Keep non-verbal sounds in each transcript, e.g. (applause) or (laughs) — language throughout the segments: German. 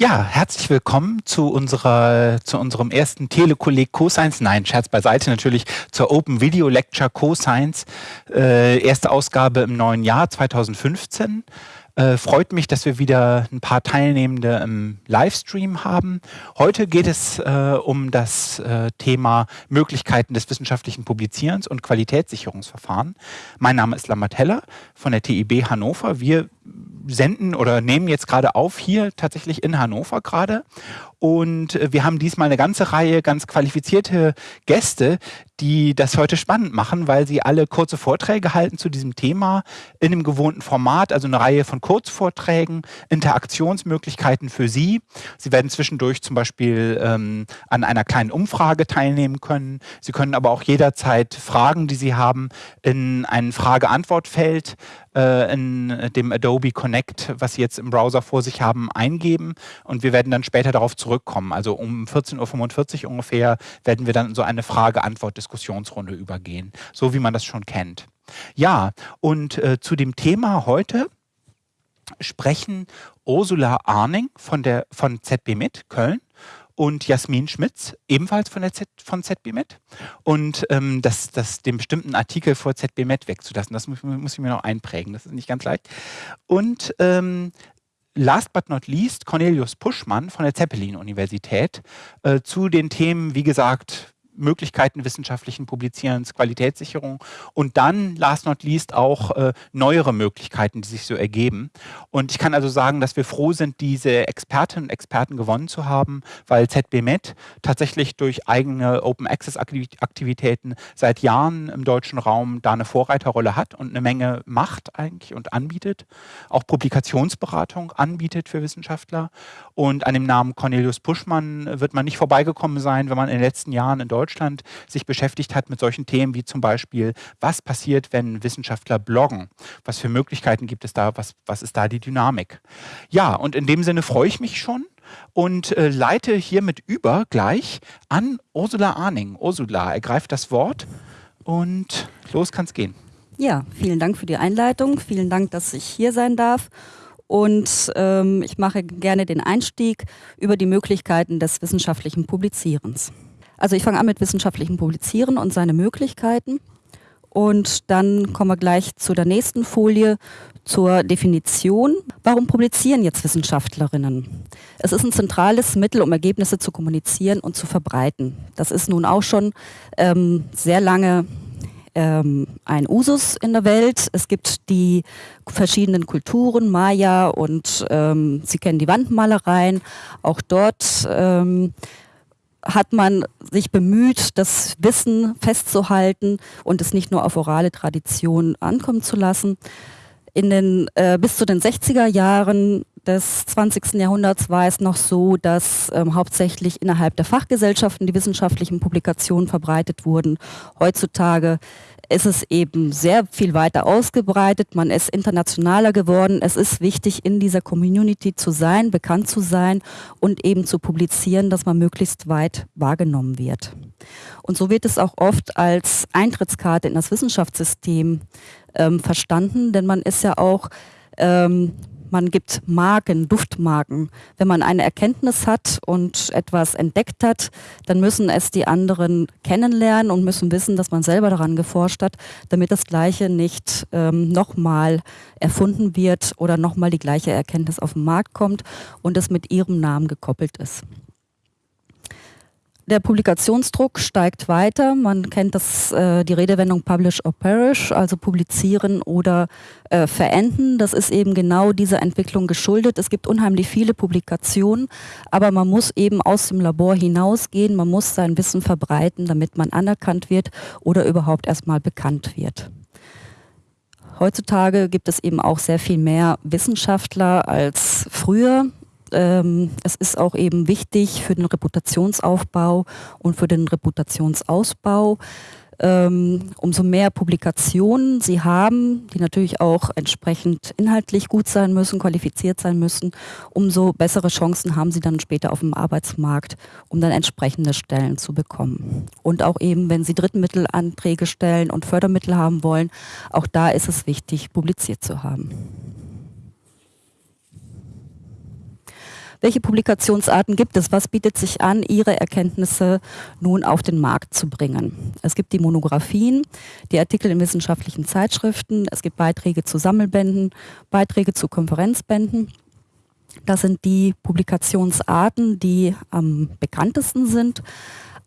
Ja, herzlich willkommen zu unserer, zu unserem ersten Telekolleg CoScience. Nein, Scherz beiseite natürlich zur Open Video Lecture CoScience. Äh, erste Ausgabe im neuen Jahr 2015. Äh, freut mich, dass wir wieder ein paar Teilnehmende im Livestream haben. Heute geht es äh, um das äh, Thema Möglichkeiten des wissenschaftlichen Publizierens und Qualitätssicherungsverfahren. Mein Name ist Lambert Heller von der TIB Hannover. Wir senden oder nehmen jetzt gerade auf hier tatsächlich in Hannover gerade. Und äh, wir haben diesmal eine ganze Reihe ganz qualifizierte Gäste, die das heute spannend machen, weil sie alle kurze Vorträge halten zu diesem Thema in einem gewohnten Format, also eine Reihe von Kurzvorträgen, Interaktionsmöglichkeiten für Sie. Sie werden zwischendurch zum Beispiel ähm, an einer kleinen Umfrage teilnehmen können. Sie können aber auch jederzeit Fragen, die Sie haben, in ein Frage-Antwort-Feld äh, in dem Adobe Connect, was Sie jetzt im Browser vor sich haben, eingeben und wir werden dann später darauf zurückkommen. Also um 14.45 Uhr ungefähr werden wir dann so eine Frage-Antwort-Diskussionsrunde übergehen, so wie man das schon kennt. Ja, und äh, zu dem Thema heute sprechen Ursula Arning von, der, von ZB mit Köln und Jasmin Schmitz, ebenfalls von, der Z, von ZBMed. Und ähm, das, das, den bestimmten Artikel vor ZBMed wegzulassen, das muss, muss, ich mir noch einprägen, das ist nicht ganz leicht. Und ähm, last but not least Cornelius Puschmann von der Zeppelin-Universität äh, zu den Themen, wie gesagt, Möglichkeiten wissenschaftlichen Publizierens, Qualitätssicherung und dann, last not least, auch äh, neuere Möglichkeiten, die sich so ergeben. Und ich kann also sagen, dass wir froh sind, diese Expertinnen und Experten gewonnen zu haben, weil ZBMed tatsächlich durch eigene Open Access Aktivitäten seit Jahren im deutschen Raum da eine Vorreiterrolle hat und eine Menge macht eigentlich und anbietet. Auch Publikationsberatung anbietet für Wissenschaftler. Und an dem Namen Cornelius Puschmann wird man nicht vorbeigekommen sein, wenn man in den letzten Jahren in Deutschland Deutschland sich beschäftigt hat mit solchen Themen wie zum Beispiel, was passiert, wenn Wissenschaftler bloggen? Was für Möglichkeiten gibt es da? Was, was ist da die Dynamik? Ja, und in dem Sinne freue ich mich schon und äh, leite hiermit über gleich an Ursula Arning. Ursula, ergreift das Wort und los kann es gehen. Ja, vielen Dank für die Einleitung. Vielen Dank, dass ich hier sein darf. Und ähm, ich mache gerne den Einstieg über die Möglichkeiten des wissenschaftlichen Publizierens. Also ich fange an mit wissenschaftlichem Publizieren und seine Möglichkeiten. Und dann kommen wir gleich zu der nächsten Folie zur Definition. Warum publizieren jetzt Wissenschaftlerinnen? Es ist ein zentrales Mittel, um Ergebnisse zu kommunizieren und zu verbreiten. Das ist nun auch schon ähm, sehr lange ähm, ein Usus in der Welt. Es gibt die verschiedenen Kulturen, Maya und ähm, Sie kennen die Wandmalereien. Auch dort ähm, hat man sich bemüht, das Wissen festzuhalten und es nicht nur auf orale Tradition ankommen zu lassen. In den, äh, bis zu den 60er Jahren des 20. Jahrhunderts war es noch so, dass ähm, hauptsächlich innerhalb der Fachgesellschaften die wissenschaftlichen Publikationen verbreitet wurden. Heutzutage ist es eben sehr viel weiter ausgebreitet, man ist internationaler geworden. Es ist wichtig, in dieser Community zu sein, bekannt zu sein und eben zu publizieren, dass man möglichst weit wahrgenommen wird. Und so wird es auch oft als Eintrittskarte in das Wissenschaftssystem ähm, verstanden, denn man ist ja auch ähm, man gibt Marken, Duftmarken. Wenn man eine Erkenntnis hat und etwas entdeckt hat, dann müssen es die anderen kennenlernen und müssen wissen, dass man selber daran geforscht hat, damit das Gleiche nicht ähm, nochmal erfunden wird oder nochmal die gleiche Erkenntnis auf den Markt kommt und es mit ihrem Namen gekoppelt ist. Der Publikationsdruck steigt weiter. Man kennt das, äh, die Redewendung Publish or Perish, also publizieren oder äh, verenden. Das ist eben genau dieser Entwicklung geschuldet. Es gibt unheimlich viele Publikationen, aber man muss eben aus dem Labor hinausgehen. Man muss sein Wissen verbreiten, damit man anerkannt wird oder überhaupt erstmal bekannt wird. Heutzutage gibt es eben auch sehr viel mehr Wissenschaftler als früher. Ähm, es ist auch eben wichtig für den Reputationsaufbau und für den Reputationsausbau. Ähm, umso mehr Publikationen Sie haben, die natürlich auch entsprechend inhaltlich gut sein müssen, qualifiziert sein müssen, umso bessere Chancen haben Sie dann später auf dem Arbeitsmarkt, um dann entsprechende Stellen zu bekommen. Und auch eben, wenn Sie Drittmittelanträge stellen und Fördermittel haben wollen, auch da ist es wichtig, publiziert zu haben. Welche Publikationsarten gibt es? Was bietet sich an, Ihre Erkenntnisse nun auf den Markt zu bringen? Es gibt die Monographien, die Artikel in wissenschaftlichen Zeitschriften, es gibt Beiträge zu Sammelbänden, Beiträge zu Konferenzbänden. Das sind die Publikationsarten, die am bekanntesten sind.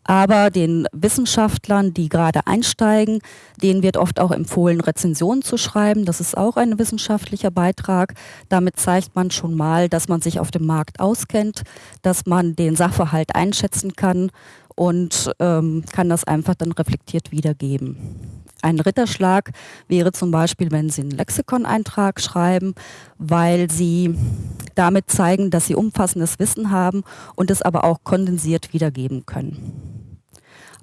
Aber den Wissenschaftlern, die gerade einsteigen, denen wird oft auch empfohlen, Rezensionen zu schreiben. Das ist auch ein wissenschaftlicher Beitrag. Damit zeigt man schon mal, dass man sich auf dem Markt auskennt, dass man den Sachverhalt einschätzen kann und ähm, kann das einfach dann reflektiert wiedergeben. Ein Ritterschlag wäre zum Beispiel, wenn Sie einen Lexikon-Eintrag schreiben, weil Sie damit zeigen, dass Sie umfassendes Wissen haben und es aber auch kondensiert wiedergeben können.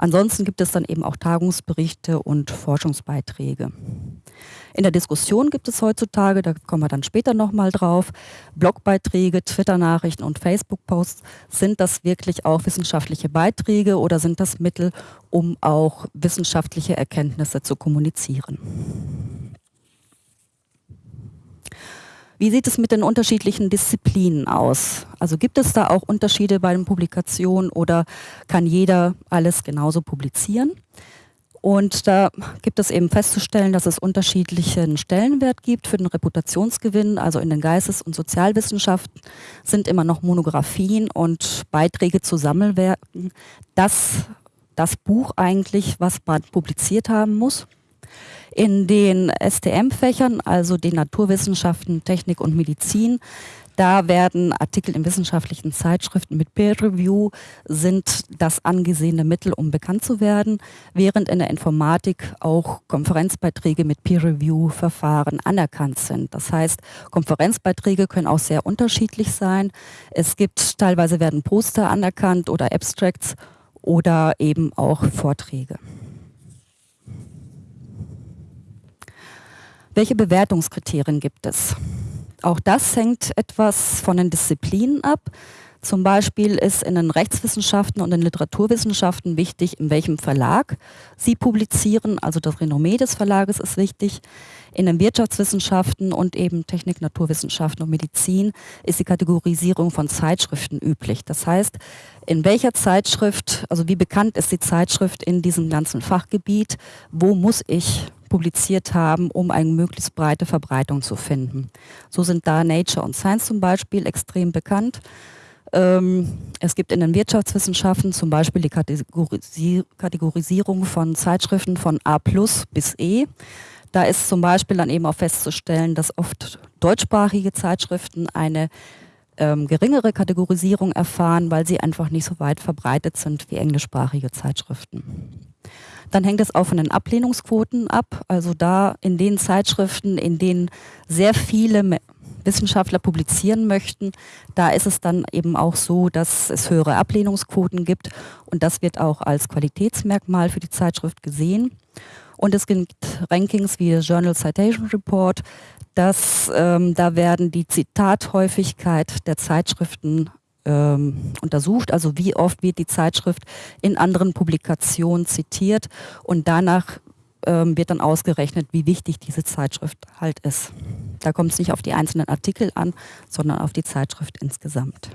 Ansonsten gibt es dann eben auch Tagungsberichte und Forschungsbeiträge. In der Diskussion gibt es heutzutage, da kommen wir dann später nochmal drauf, Blogbeiträge, Twitter-Nachrichten und Facebook-Posts. Sind das wirklich auch wissenschaftliche Beiträge oder sind das Mittel, um auch wissenschaftliche Erkenntnisse zu kommunizieren? Wie sieht es mit den unterschiedlichen Disziplinen aus? Also gibt es da auch Unterschiede bei den Publikationen oder kann jeder alles genauso publizieren? Und da gibt es eben festzustellen, dass es unterschiedlichen Stellenwert gibt für den Reputationsgewinn. Also in den Geistes- und Sozialwissenschaften sind immer noch Monographien und Beiträge zu Sammelwerken das, das Buch eigentlich, was man publiziert haben muss. In den STM-Fächern, also den Naturwissenschaften, Technik und Medizin, da werden Artikel in wissenschaftlichen Zeitschriften mit Peer Review sind das angesehene Mittel, um bekannt zu werden, während in der Informatik auch Konferenzbeiträge mit Peer Review Verfahren anerkannt sind. Das heißt, Konferenzbeiträge können auch sehr unterschiedlich sein. Es gibt teilweise werden Poster anerkannt oder Abstracts oder eben auch Vorträge. Welche Bewertungskriterien gibt es? Auch das hängt etwas von den Disziplinen ab. Zum Beispiel ist in den Rechtswissenschaften und in Literaturwissenschaften wichtig, in welchem Verlag Sie publizieren. Also das Renommee des Verlages ist wichtig. In den Wirtschaftswissenschaften und eben Technik, Naturwissenschaften und Medizin ist die Kategorisierung von Zeitschriften üblich. Das heißt, in welcher Zeitschrift, also wie bekannt ist die Zeitschrift in diesem ganzen Fachgebiet, wo muss ich publiziert haben, um eine möglichst breite Verbreitung zu finden. So sind da Nature und Science zum Beispiel extrem bekannt. Ähm, es gibt in den Wirtschaftswissenschaften zum Beispiel die Kategorisierung von Zeitschriften von A bis E. Da ist zum Beispiel dann eben auch festzustellen, dass oft deutschsprachige Zeitschriften eine ähm, geringere Kategorisierung erfahren, weil sie einfach nicht so weit verbreitet sind wie englischsprachige Zeitschriften. Dann hängt es auch von den Ablehnungsquoten ab. Also da in den Zeitschriften, in denen sehr viele Wissenschaftler publizieren möchten, da ist es dann eben auch so, dass es höhere Ablehnungsquoten gibt und das wird auch als Qualitätsmerkmal für die Zeitschrift gesehen. Und es gibt Rankings wie Journal Citation Report, dass ähm, da werden die Zitathäufigkeit der Zeitschriften ähm, untersucht, also wie oft wird die Zeitschrift in anderen Publikationen zitiert und danach ähm, wird dann ausgerechnet, wie wichtig diese Zeitschrift halt ist. Da kommt es nicht auf die einzelnen Artikel an, sondern auf die Zeitschrift insgesamt.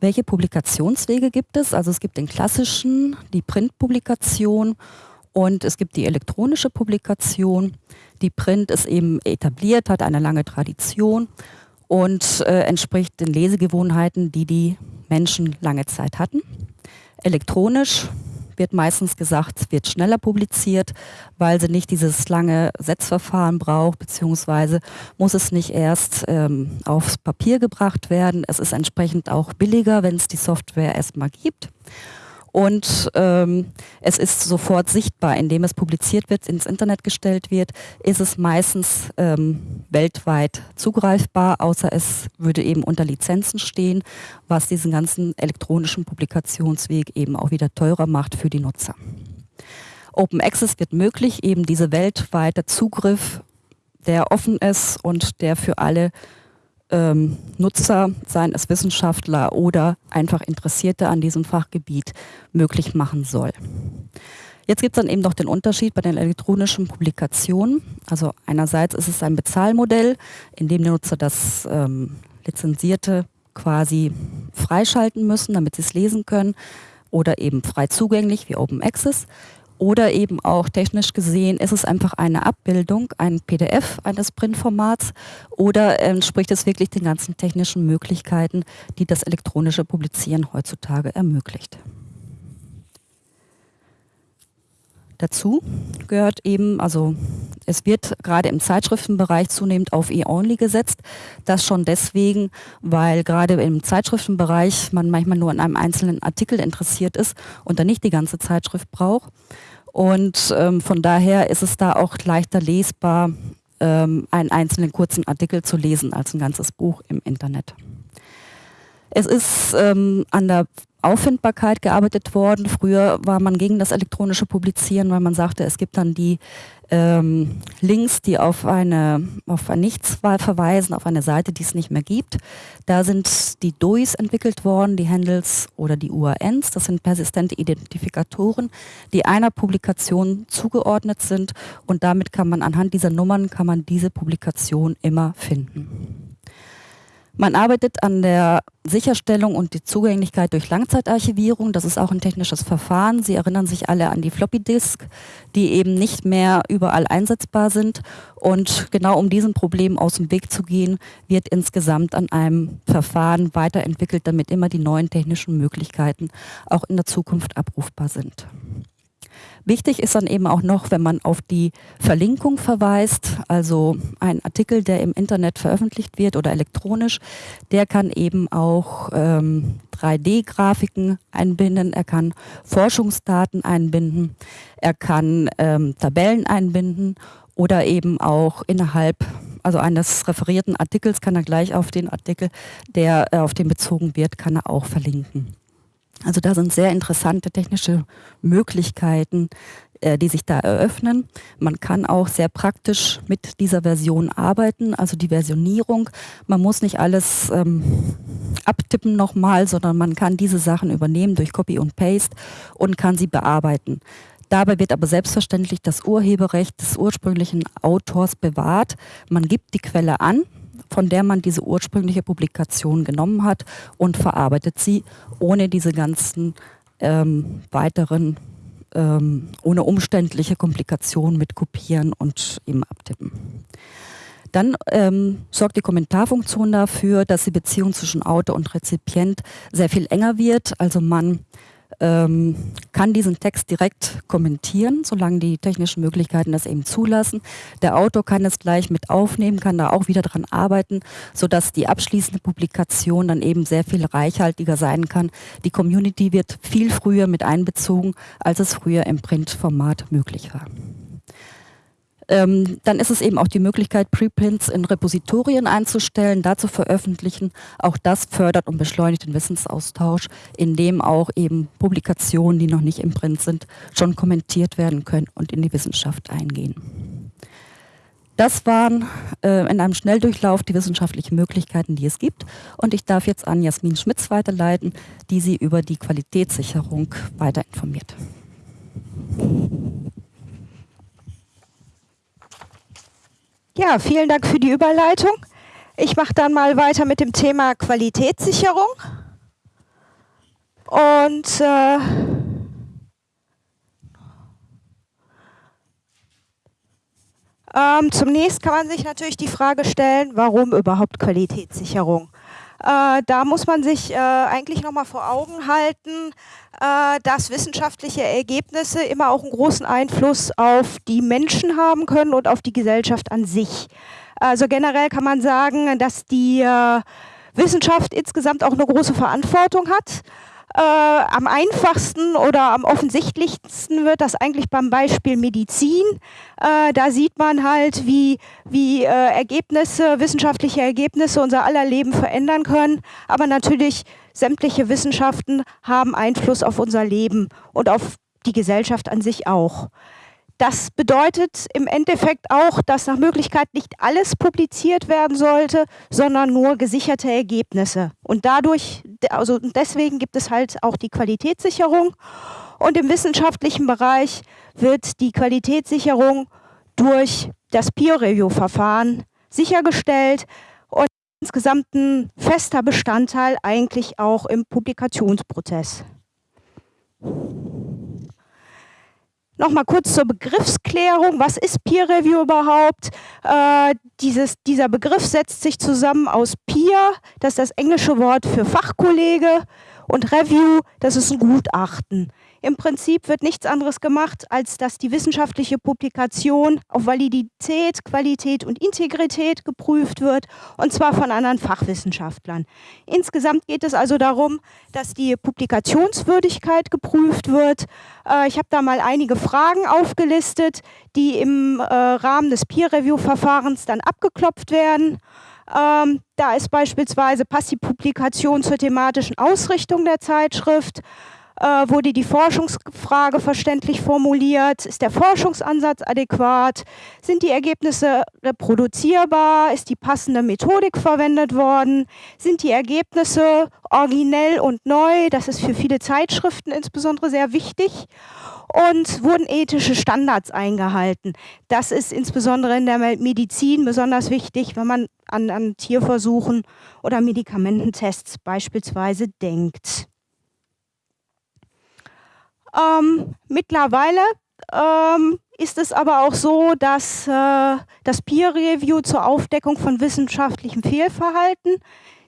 Welche Publikationswege gibt es? Also es gibt den klassischen, die Printpublikation und es gibt die elektronische Publikation. Die Print ist eben etabliert, hat eine lange Tradition und äh, entspricht den Lesegewohnheiten, die die Menschen lange Zeit hatten. Elektronisch wird meistens gesagt, wird schneller publiziert, weil sie nicht dieses lange Setzverfahren braucht, beziehungsweise muss es nicht erst ähm, aufs Papier gebracht werden. Es ist entsprechend auch billiger, wenn es die Software erstmal gibt und ähm, es ist sofort sichtbar, indem es publiziert wird, ins Internet gestellt wird, ist es meistens ähm, weltweit zugreifbar, außer es würde eben unter Lizenzen stehen, was diesen ganzen elektronischen Publikationsweg eben auch wieder teurer macht für die Nutzer. Open Access wird möglich, eben diese weltweite Zugriff, der offen ist und der für alle ähm, Nutzer, seien es Wissenschaftler oder einfach Interessierte an diesem Fachgebiet, möglich machen soll. Jetzt gibt es dann eben noch den Unterschied bei den elektronischen Publikationen. Also einerseits ist es ein Bezahlmodell, in dem der Nutzer das ähm, Lizenzierte quasi freischalten müssen, damit sie es lesen können oder eben frei zugänglich wie Open Access oder eben auch technisch gesehen ist es einfach eine Abbildung, ein PDF eines Printformats oder entspricht es wirklich den ganzen technischen Möglichkeiten, die das elektronische Publizieren heutzutage ermöglicht. Dazu gehört eben, also es wird gerade im Zeitschriftenbereich zunehmend auf E-Only gesetzt. Das schon deswegen, weil gerade im Zeitschriftenbereich man manchmal nur an einem einzelnen Artikel interessiert ist und dann nicht die ganze Zeitschrift braucht. Und ähm, von daher ist es da auch leichter lesbar, ähm, einen einzelnen kurzen Artikel zu lesen als ein ganzes Buch im Internet. Es ist ähm, an der Auffindbarkeit gearbeitet worden. Früher war man gegen das elektronische Publizieren, weil man sagte, es gibt dann die ähm, Links, die auf eine auf ein Nichts verweisen, auf eine Seite, die es nicht mehr gibt. Da sind die DOIs entwickelt worden, die Handles oder die URNs. Das sind persistente Identifikatoren, die einer Publikation zugeordnet sind und damit kann man anhand dieser Nummern kann man diese Publikation immer finden. Man arbeitet an der Sicherstellung und die Zugänglichkeit durch Langzeitarchivierung. Das ist auch ein technisches Verfahren. Sie erinnern sich alle an die Floppy Disk, die eben nicht mehr überall einsetzbar sind. Und genau um diesem Problem aus dem Weg zu gehen, wird insgesamt an einem Verfahren weiterentwickelt, damit immer die neuen technischen Möglichkeiten auch in der Zukunft abrufbar sind. Wichtig ist dann eben auch noch, wenn man auf die Verlinkung verweist, also ein Artikel, der im Internet veröffentlicht wird oder elektronisch, der kann eben auch ähm, 3D-Grafiken einbinden, er kann Forschungsdaten einbinden, er kann ähm, Tabellen einbinden oder eben auch innerhalb also eines referierten Artikels kann er gleich auf den Artikel, der äh, auf den bezogen wird, kann er auch verlinken. Also da sind sehr interessante technische Möglichkeiten, äh, die sich da eröffnen. Man kann auch sehr praktisch mit dieser Version arbeiten, also die Versionierung. Man muss nicht alles ähm, abtippen nochmal, sondern man kann diese Sachen übernehmen durch Copy und Paste und kann sie bearbeiten. Dabei wird aber selbstverständlich das Urheberrecht des ursprünglichen Autors bewahrt. Man gibt die Quelle an, von der man diese ursprüngliche Publikation genommen hat und verarbeitet sie, ohne diese ganzen ähm, weiteren, ähm, ohne umständliche Komplikationen mit Kopieren und eben Abtippen. Dann ähm, sorgt die Kommentarfunktion dafür, dass die Beziehung zwischen Autor und Rezipient sehr viel enger wird. Also man ähm, kann diesen Text direkt kommentieren, solange die technischen Möglichkeiten das eben zulassen. Der Autor kann es gleich mit aufnehmen, kann da auch wieder dran arbeiten, sodass die abschließende Publikation dann eben sehr viel reichhaltiger sein kann. Die Community wird viel früher mit einbezogen, als es früher im Printformat möglich war. Ähm, dann ist es eben auch die Möglichkeit, Preprints in Repositorien einzustellen, da zu veröffentlichen. Auch das fördert und beschleunigt den Wissensaustausch, indem auch eben Publikationen, die noch nicht im Print sind, schon kommentiert werden können und in die Wissenschaft eingehen. Das waren äh, in einem Schnelldurchlauf die wissenschaftlichen Möglichkeiten, die es gibt. Und ich darf jetzt an Jasmin Schmitz weiterleiten, die Sie über die Qualitätssicherung weiter informiert. Ja, vielen Dank für die Überleitung. Ich mache dann mal weiter mit dem Thema Qualitätssicherung. Und äh, ähm, zunächst kann man sich natürlich die Frage stellen, warum überhaupt Qualitätssicherung? Äh, da muss man sich äh, eigentlich nochmal vor Augen halten, äh, dass wissenschaftliche Ergebnisse immer auch einen großen Einfluss auf die Menschen haben können und auf die Gesellschaft an sich. Also generell kann man sagen, dass die äh, Wissenschaft insgesamt auch eine große Verantwortung hat. Äh, am einfachsten oder am offensichtlichsten wird das eigentlich beim Beispiel Medizin. Äh, da sieht man halt, wie, wie äh, Ergebnisse, wissenschaftliche Ergebnisse unser aller Leben verändern können. Aber natürlich sämtliche Wissenschaften haben Einfluss auf unser Leben und auf die Gesellschaft an sich auch. Das bedeutet im Endeffekt auch, dass nach Möglichkeit nicht alles publiziert werden sollte, sondern nur gesicherte Ergebnisse. Und dadurch, also deswegen gibt es halt auch die Qualitätssicherung. Und im wissenschaftlichen Bereich wird die Qualitätssicherung durch das Peer-Review-Verfahren sichergestellt. insgesamt ein fester Bestandteil eigentlich auch im Publikationsprozess. Nochmal kurz zur Begriffsklärung. Was ist Peer Review überhaupt? Äh, dieses, dieser Begriff setzt sich zusammen aus Peer, das ist das englische Wort für Fachkollege, und Review, das ist ein Gutachten. Im Prinzip wird nichts anderes gemacht, als dass die wissenschaftliche Publikation auf Validität, Qualität und Integrität geprüft wird, und zwar von anderen Fachwissenschaftlern. Insgesamt geht es also darum, dass die Publikationswürdigkeit geprüft wird. Äh, ich habe da mal einige Fragen aufgelistet, die im äh, Rahmen des Peer-Review-Verfahrens dann abgeklopft werden. Ähm, da ist beispielsweise, passt die Publikation zur thematischen Ausrichtung der Zeitschrift? Äh, wurde die Forschungsfrage verständlich formuliert? Ist der Forschungsansatz adäquat? Sind die Ergebnisse reproduzierbar? Ist die passende Methodik verwendet worden? Sind die Ergebnisse originell und neu? Das ist für viele Zeitschriften insbesondere sehr wichtig und wurden ethische Standards eingehalten. Das ist insbesondere in der Medizin besonders wichtig, wenn man an, an Tierversuchen oder Medikamententests beispielsweise denkt. Ähm, mittlerweile ähm, ist es aber auch so, dass äh, das Peer Review zur Aufdeckung von wissenschaftlichem Fehlverhalten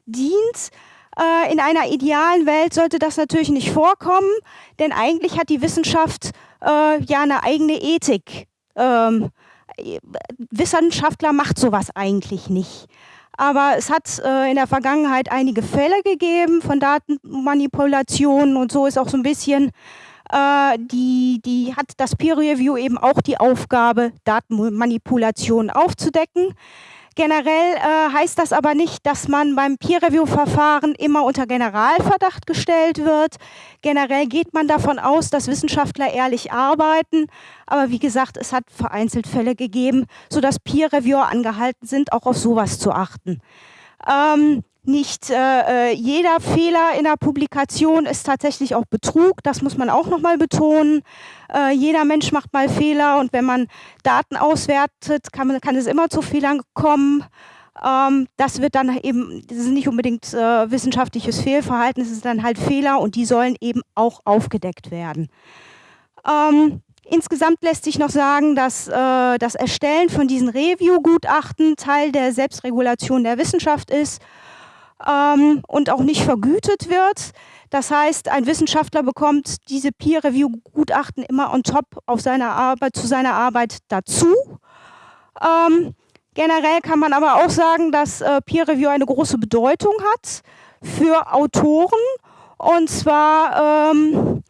dient. Äh, in einer idealen Welt sollte das natürlich nicht vorkommen, denn eigentlich hat die Wissenschaft äh, ja eine eigene Ethik. Ähm, Wissenschaftler macht sowas eigentlich nicht. Aber es hat äh, in der Vergangenheit einige Fälle gegeben von Datenmanipulationen und so ist auch so ein bisschen äh, die, die hat das Peer Review eben auch die Aufgabe, Datenmanipulationen aufzudecken. Generell äh, heißt das aber nicht, dass man beim Peer-Review-Verfahren immer unter Generalverdacht gestellt wird. Generell geht man davon aus, dass Wissenschaftler ehrlich arbeiten. Aber wie gesagt, es hat vereinzelt Fälle gegeben, sodass Peer-Reviewer angehalten sind, auch auf sowas zu achten. Ähm, nicht äh, äh, jeder Fehler in der Publikation ist tatsächlich auch Betrug. Das muss man auch nochmal betonen. Äh, jeder Mensch macht mal Fehler und wenn man Daten auswertet, kann, man, kann es immer zu Fehlern kommen. Ähm, das wird dann eben, das ist nicht unbedingt äh, wissenschaftliches Fehlverhalten, es ist dann halt Fehler und die sollen eben auch aufgedeckt werden. Ähm, Insgesamt lässt sich noch sagen, dass äh, das Erstellen von diesen Review-Gutachten Teil der Selbstregulation der Wissenschaft ist ähm, und auch nicht vergütet wird. Das heißt, ein Wissenschaftler bekommt diese Peer-Review-Gutachten immer on top auf seiner Arbeit, zu seiner Arbeit dazu. Ähm, generell kann man aber auch sagen, dass äh, Peer-Review eine große Bedeutung hat für Autoren. Und zwar ähm,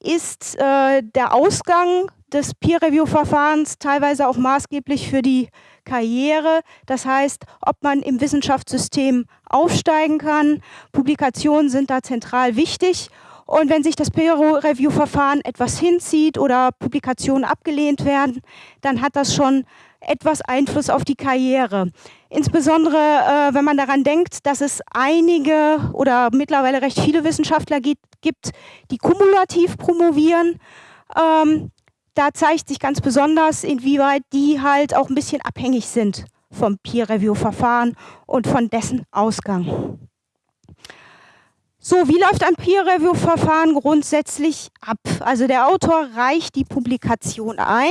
ist äh, der Ausgang des Peer-Review-Verfahrens teilweise auch maßgeblich für die Karriere. Das heißt, ob man im Wissenschaftssystem aufsteigen kann. Publikationen sind da zentral wichtig. Und wenn sich das Peer-Review-Verfahren etwas hinzieht oder Publikationen abgelehnt werden, dann hat das schon etwas Einfluss auf die Karriere. Insbesondere, äh, wenn man daran denkt, dass es einige oder mittlerweile recht viele Wissenschaftler gibt, die kumulativ promovieren. Ähm, da zeigt sich ganz besonders, inwieweit die halt auch ein bisschen abhängig sind vom Peer-Review-Verfahren und von dessen Ausgang. So, wie läuft ein Peer-Review-Verfahren grundsätzlich ab? Also der Autor reicht die Publikation ein.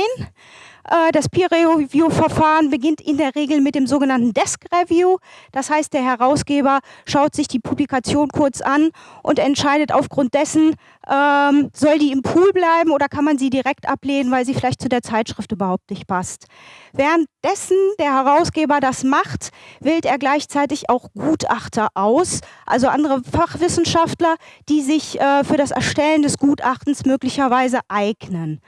Äh, das Peer-Review-Verfahren beginnt in der Regel mit dem sogenannten Desk-Review. Das heißt, der Herausgeber schaut sich die Publikation kurz an und entscheidet aufgrund dessen, ähm, soll die im Pool bleiben oder kann man sie direkt ablehnen, weil sie vielleicht zu der Zeitschrift überhaupt nicht passt. Währenddessen der Herausgeber das macht, wählt er gleichzeitig auch Gutachter aus, also andere Fachwissenschaftler, die sich äh, für das Erstellen des Gutachtens möglicherweise eignen.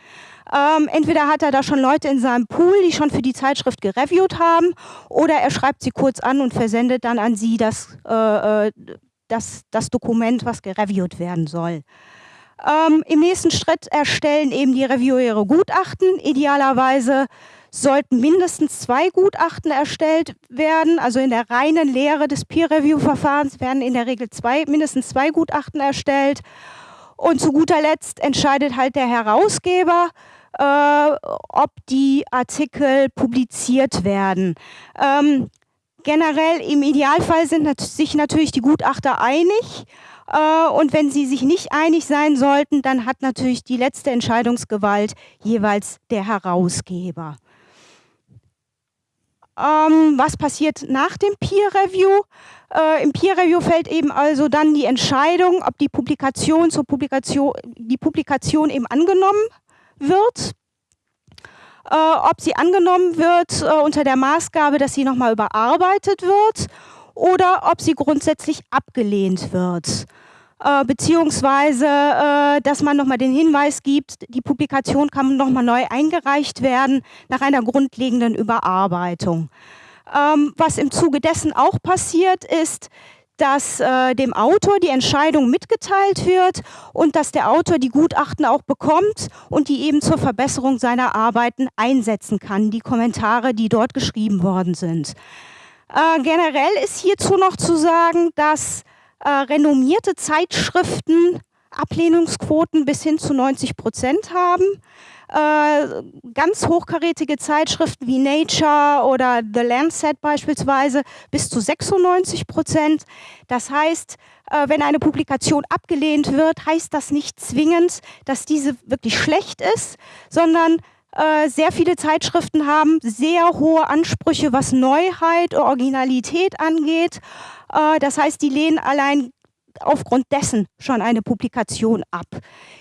Ähm, entweder hat er da schon Leute in seinem Pool, die schon für die Zeitschrift gereviewt haben, oder er schreibt sie kurz an und versendet dann an sie das, äh, äh das, das Dokument, was gereviewt werden soll. Ähm, Im nächsten Schritt erstellen eben die Reviewer ihre Gutachten. Idealerweise sollten mindestens zwei Gutachten erstellt werden. Also in der reinen Lehre des Peer-Review-Verfahrens werden in der Regel zwei, mindestens zwei Gutachten erstellt. Und zu guter Letzt entscheidet halt der Herausgeber, äh, ob die Artikel publiziert werden. Ähm, generell im Idealfall sind sich natürlich die Gutachter einig. Äh, und wenn sie sich nicht einig sein sollten, dann hat natürlich die letzte Entscheidungsgewalt jeweils der Herausgeber. Ähm, was passiert nach dem Peer Review? Äh, Im Peer Review fällt eben also dann die Entscheidung, ob die Publikation zur Publikation, die Publikation eben angenommen wird. Äh, ob sie angenommen wird äh, unter der Maßgabe, dass sie nochmal überarbeitet wird oder ob sie grundsätzlich abgelehnt wird. Äh, beziehungsweise, äh, dass man nochmal den Hinweis gibt, die Publikation kann nochmal neu eingereicht werden nach einer grundlegenden Überarbeitung. Ähm, was im Zuge dessen auch passiert ist, dass äh, dem Autor die Entscheidung mitgeteilt wird und dass der Autor die Gutachten auch bekommt und die eben zur Verbesserung seiner Arbeiten einsetzen kann, die Kommentare, die dort geschrieben worden sind. Äh, generell ist hierzu noch zu sagen, dass äh, renommierte Zeitschriften Ablehnungsquoten bis hin zu 90 Prozent haben. Äh, ganz hochkarätige Zeitschriften wie Nature oder The Lancet beispielsweise bis zu 96 Prozent. Das heißt, äh, wenn eine Publikation abgelehnt wird, heißt das nicht zwingend, dass diese wirklich schlecht ist, sondern äh, sehr viele Zeitschriften haben sehr hohe Ansprüche, was Neuheit, Originalität angeht. Äh, das heißt, die lehnen allein aufgrund dessen schon eine Publikation ab.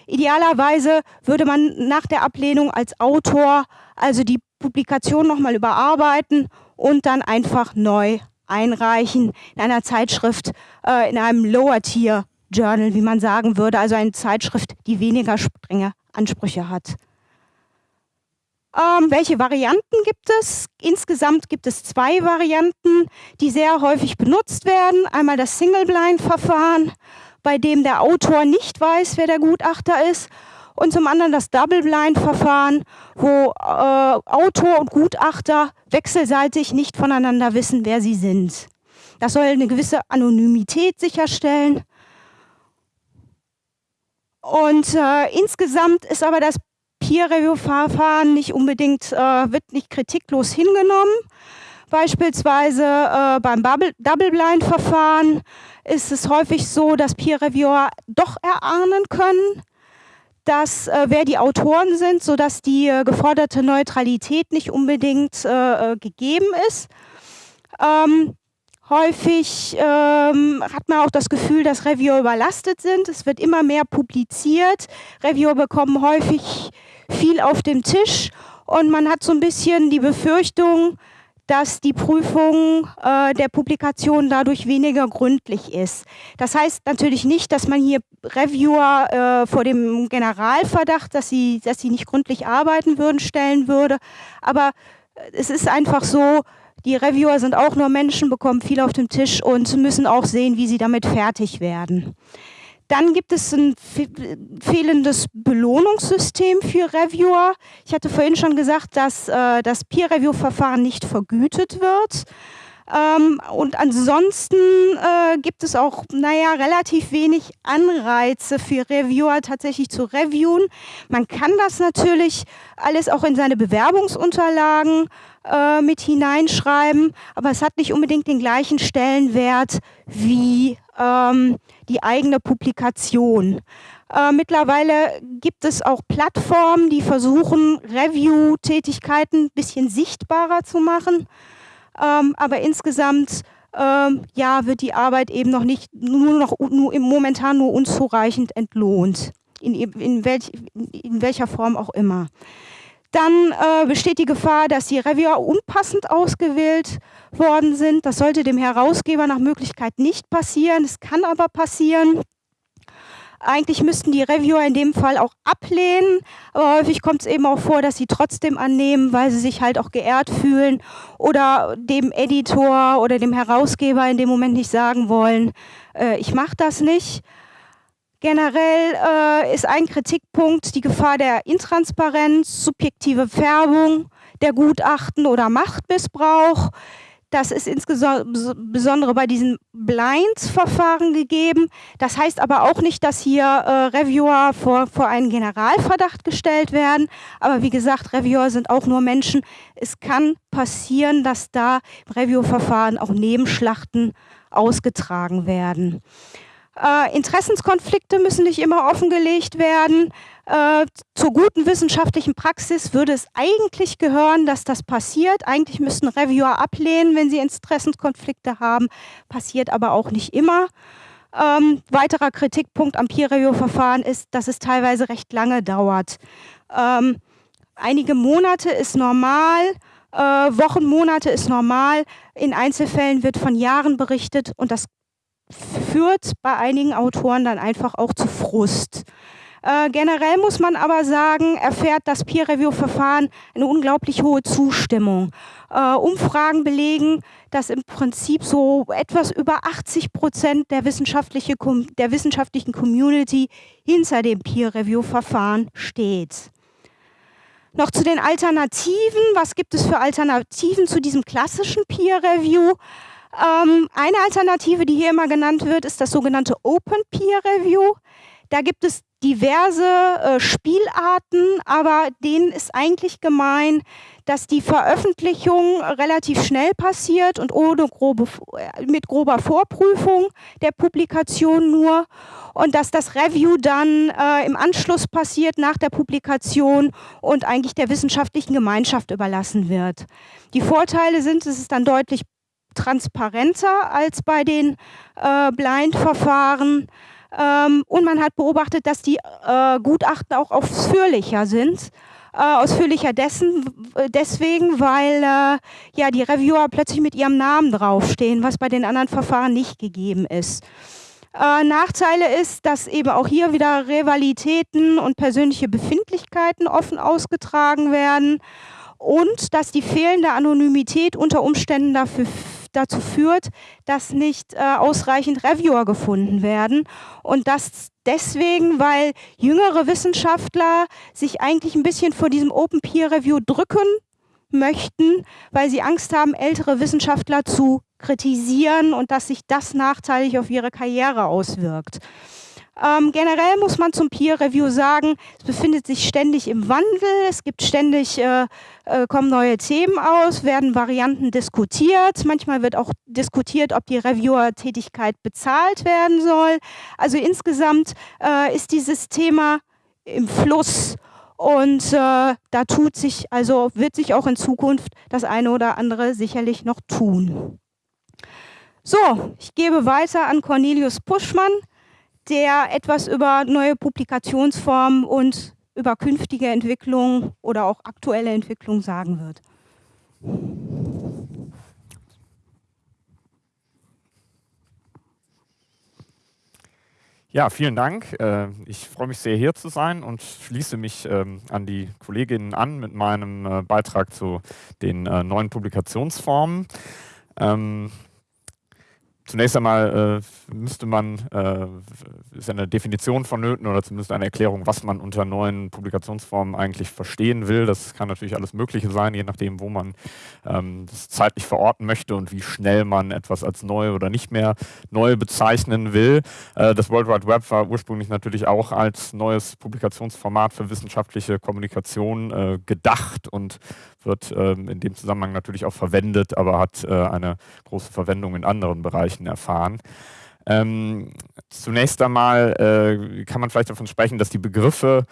Idealerweise würde man nach der Ablehnung als Autor also die Publikation nochmal überarbeiten und dann einfach neu einreichen in einer Zeitschrift, äh, in einem Lower-Tier-Journal, wie man sagen würde, also eine Zeitschrift, die weniger strenge Ansprüche hat. Ähm, welche Varianten gibt es? Insgesamt gibt es zwei Varianten, die sehr häufig benutzt werden. Einmal das Single-Blind-Verfahren, bei dem der Autor nicht weiß, wer der Gutachter ist. Und zum anderen das Double-Blind-Verfahren, wo äh, Autor und Gutachter wechselseitig nicht voneinander wissen, wer sie sind. Das soll eine gewisse Anonymität sicherstellen. Und äh, insgesamt ist aber das Peer-Review-Verfahren nicht unbedingt, äh, wird nicht kritiklos hingenommen. Beispielsweise äh, beim Double-Blind-Verfahren ist es häufig so, dass Peer-Reviewer doch erahnen können, dass, äh, wer die Autoren sind, sodass die äh, geforderte Neutralität nicht unbedingt äh, äh, gegeben ist. Ähm, häufig ähm, hat man auch das Gefühl, dass Reviewer überlastet sind. Es wird immer mehr publiziert. Reviewer bekommen häufig viel auf dem Tisch und man hat so ein bisschen die Befürchtung, dass die Prüfung äh, der Publikation dadurch weniger gründlich ist. Das heißt natürlich nicht, dass man hier Reviewer äh, vor dem Generalverdacht, dass sie, dass sie nicht gründlich arbeiten würden, stellen würde. Aber es ist einfach so, die Reviewer sind auch nur Menschen, bekommen viel auf dem Tisch und müssen auch sehen, wie sie damit fertig werden. Dann gibt es ein fehlendes Belohnungssystem für Reviewer. Ich hatte vorhin schon gesagt, dass äh, das Peer-Review-Verfahren nicht vergütet wird. Ähm, und ansonsten äh, gibt es auch, naja, relativ wenig Anreize für Reviewer tatsächlich zu reviewen. Man kann das natürlich alles auch in seine Bewerbungsunterlagen äh, mit hineinschreiben, aber es hat nicht unbedingt den gleichen Stellenwert wie ähm, die eigene Publikation. Äh, mittlerweile gibt es auch Plattformen, die versuchen, Review-Tätigkeiten ein bisschen sichtbarer zu machen. Ähm, aber insgesamt ähm, ja, wird die Arbeit eben noch nicht, nur noch nur momentan nur unzureichend entlohnt. In, in, welch, in welcher Form auch immer. Dann äh, besteht die Gefahr, dass die Reviewer unpassend ausgewählt worden sind. Das sollte dem Herausgeber nach Möglichkeit nicht passieren. Es kann aber passieren. Eigentlich müssten die Reviewer in dem Fall auch ablehnen, aber häufig kommt es eben auch vor, dass sie trotzdem annehmen, weil sie sich halt auch geehrt fühlen oder dem Editor oder dem Herausgeber in dem Moment nicht sagen wollen, äh, ich mache das nicht. Generell äh, ist ein Kritikpunkt die Gefahr der Intransparenz, subjektive Färbung der Gutachten oder Machtmissbrauch. Das ist insbesondere bei diesen Blinds-Verfahren gegeben. Das heißt aber auch nicht, dass hier äh, Reviewer vor, vor einen Generalverdacht gestellt werden. Aber wie gesagt, Reviewer sind auch nur Menschen. Es kann passieren, dass da Review-Verfahren auch Nebenschlachten ausgetragen werden. Äh, Interessenskonflikte müssen nicht immer offengelegt werden. Äh, zur guten wissenschaftlichen Praxis würde es eigentlich gehören, dass das passiert. Eigentlich müssten Reviewer ablehnen, wenn sie Interessenskonflikte haben. Passiert aber auch nicht immer. Ähm, weiterer Kritikpunkt am Peer-Review-Verfahren ist, dass es teilweise recht lange dauert. Ähm, einige Monate ist normal, äh, Wochen, Monate ist normal. In Einzelfällen wird von Jahren berichtet und das führt bei einigen Autoren dann einfach auch zu Frust. Äh, generell muss man aber sagen, erfährt das Peer-Review-Verfahren eine unglaublich hohe Zustimmung. Äh, Umfragen belegen, dass im Prinzip so etwas über 80 Prozent der, wissenschaftliche, der wissenschaftlichen Community hinter dem Peer-Review-Verfahren steht. Noch zu den Alternativen. Was gibt es für Alternativen zu diesem klassischen Peer-Review? Ähm, eine Alternative, die hier immer genannt wird, ist das sogenannte Open Peer Review. Da gibt es diverse äh, Spielarten, aber denen ist eigentlich gemein, dass die Veröffentlichung relativ schnell passiert und ohne grobe, äh, mit grober Vorprüfung der Publikation nur und dass das Review dann äh, im Anschluss passiert nach der Publikation und eigentlich der wissenschaftlichen Gemeinschaft überlassen wird. Die Vorteile sind, es ist dann deutlich transparenter als bei den äh, Blind-Verfahren. Ähm, und man hat beobachtet, dass die äh, Gutachten auch ausführlicher sind. Äh, ausführlicher dessen, deswegen, weil äh, ja die Reviewer plötzlich mit ihrem Namen draufstehen, was bei den anderen Verfahren nicht gegeben ist. Äh, Nachteile ist, dass eben auch hier wieder Rivalitäten und persönliche Befindlichkeiten offen ausgetragen werden und dass die fehlende Anonymität unter Umständen dafür dazu führt, dass nicht äh, ausreichend Reviewer gefunden werden. Und das deswegen, weil jüngere Wissenschaftler sich eigentlich ein bisschen vor diesem Open Peer Review drücken möchten, weil sie Angst haben, ältere Wissenschaftler zu kritisieren und dass sich das nachteilig auf ihre Karriere auswirkt. Ähm, generell muss man zum Peer Review sagen, es befindet sich ständig im Wandel, es gibt ständig, äh, äh, kommen neue Themen aus, werden Varianten diskutiert. Manchmal wird auch diskutiert, ob die Reviewer-Tätigkeit bezahlt werden soll. Also insgesamt äh, ist dieses Thema im Fluss und äh, da tut sich, also wird sich auch in Zukunft das eine oder andere sicherlich noch tun. So, ich gebe weiter an Cornelius Puschmann der etwas über neue Publikationsformen und über künftige Entwicklungen oder auch aktuelle Entwicklungen sagen wird. Ja, vielen Dank. Äh, ich freue mich sehr, hier zu sein und schließe mich ähm, an die Kolleginnen an mit meinem äh, Beitrag zu den äh, neuen Publikationsformen. Zunächst einmal äh, müsste man, äh, ist eine Definition vonnöten oder zumindest eine Erklärung, was man unter neuen Publikationsformen eigentlich verstehen will. Das kann natürlich alles Mögliche sein, je nachdem, wo man ähm, das zeitlich verorten möchte und wie schnell man etwas als neu oder nicht mehr neu bezeichnen will. Äh, das World Wide Web war ursprünglich natürlich auch als neues Publikationsformat für wissenschaftliche Kommunikation äh, gedacht und wird ähm, in dem Zusammenhang natürlich auch verwendet, aber hat äh, eine große Verwendung in anderen Bereichen erfahren. Ähm, zunächst einmal äh, kann man vielleicht davon sprechen, dass die Begriffe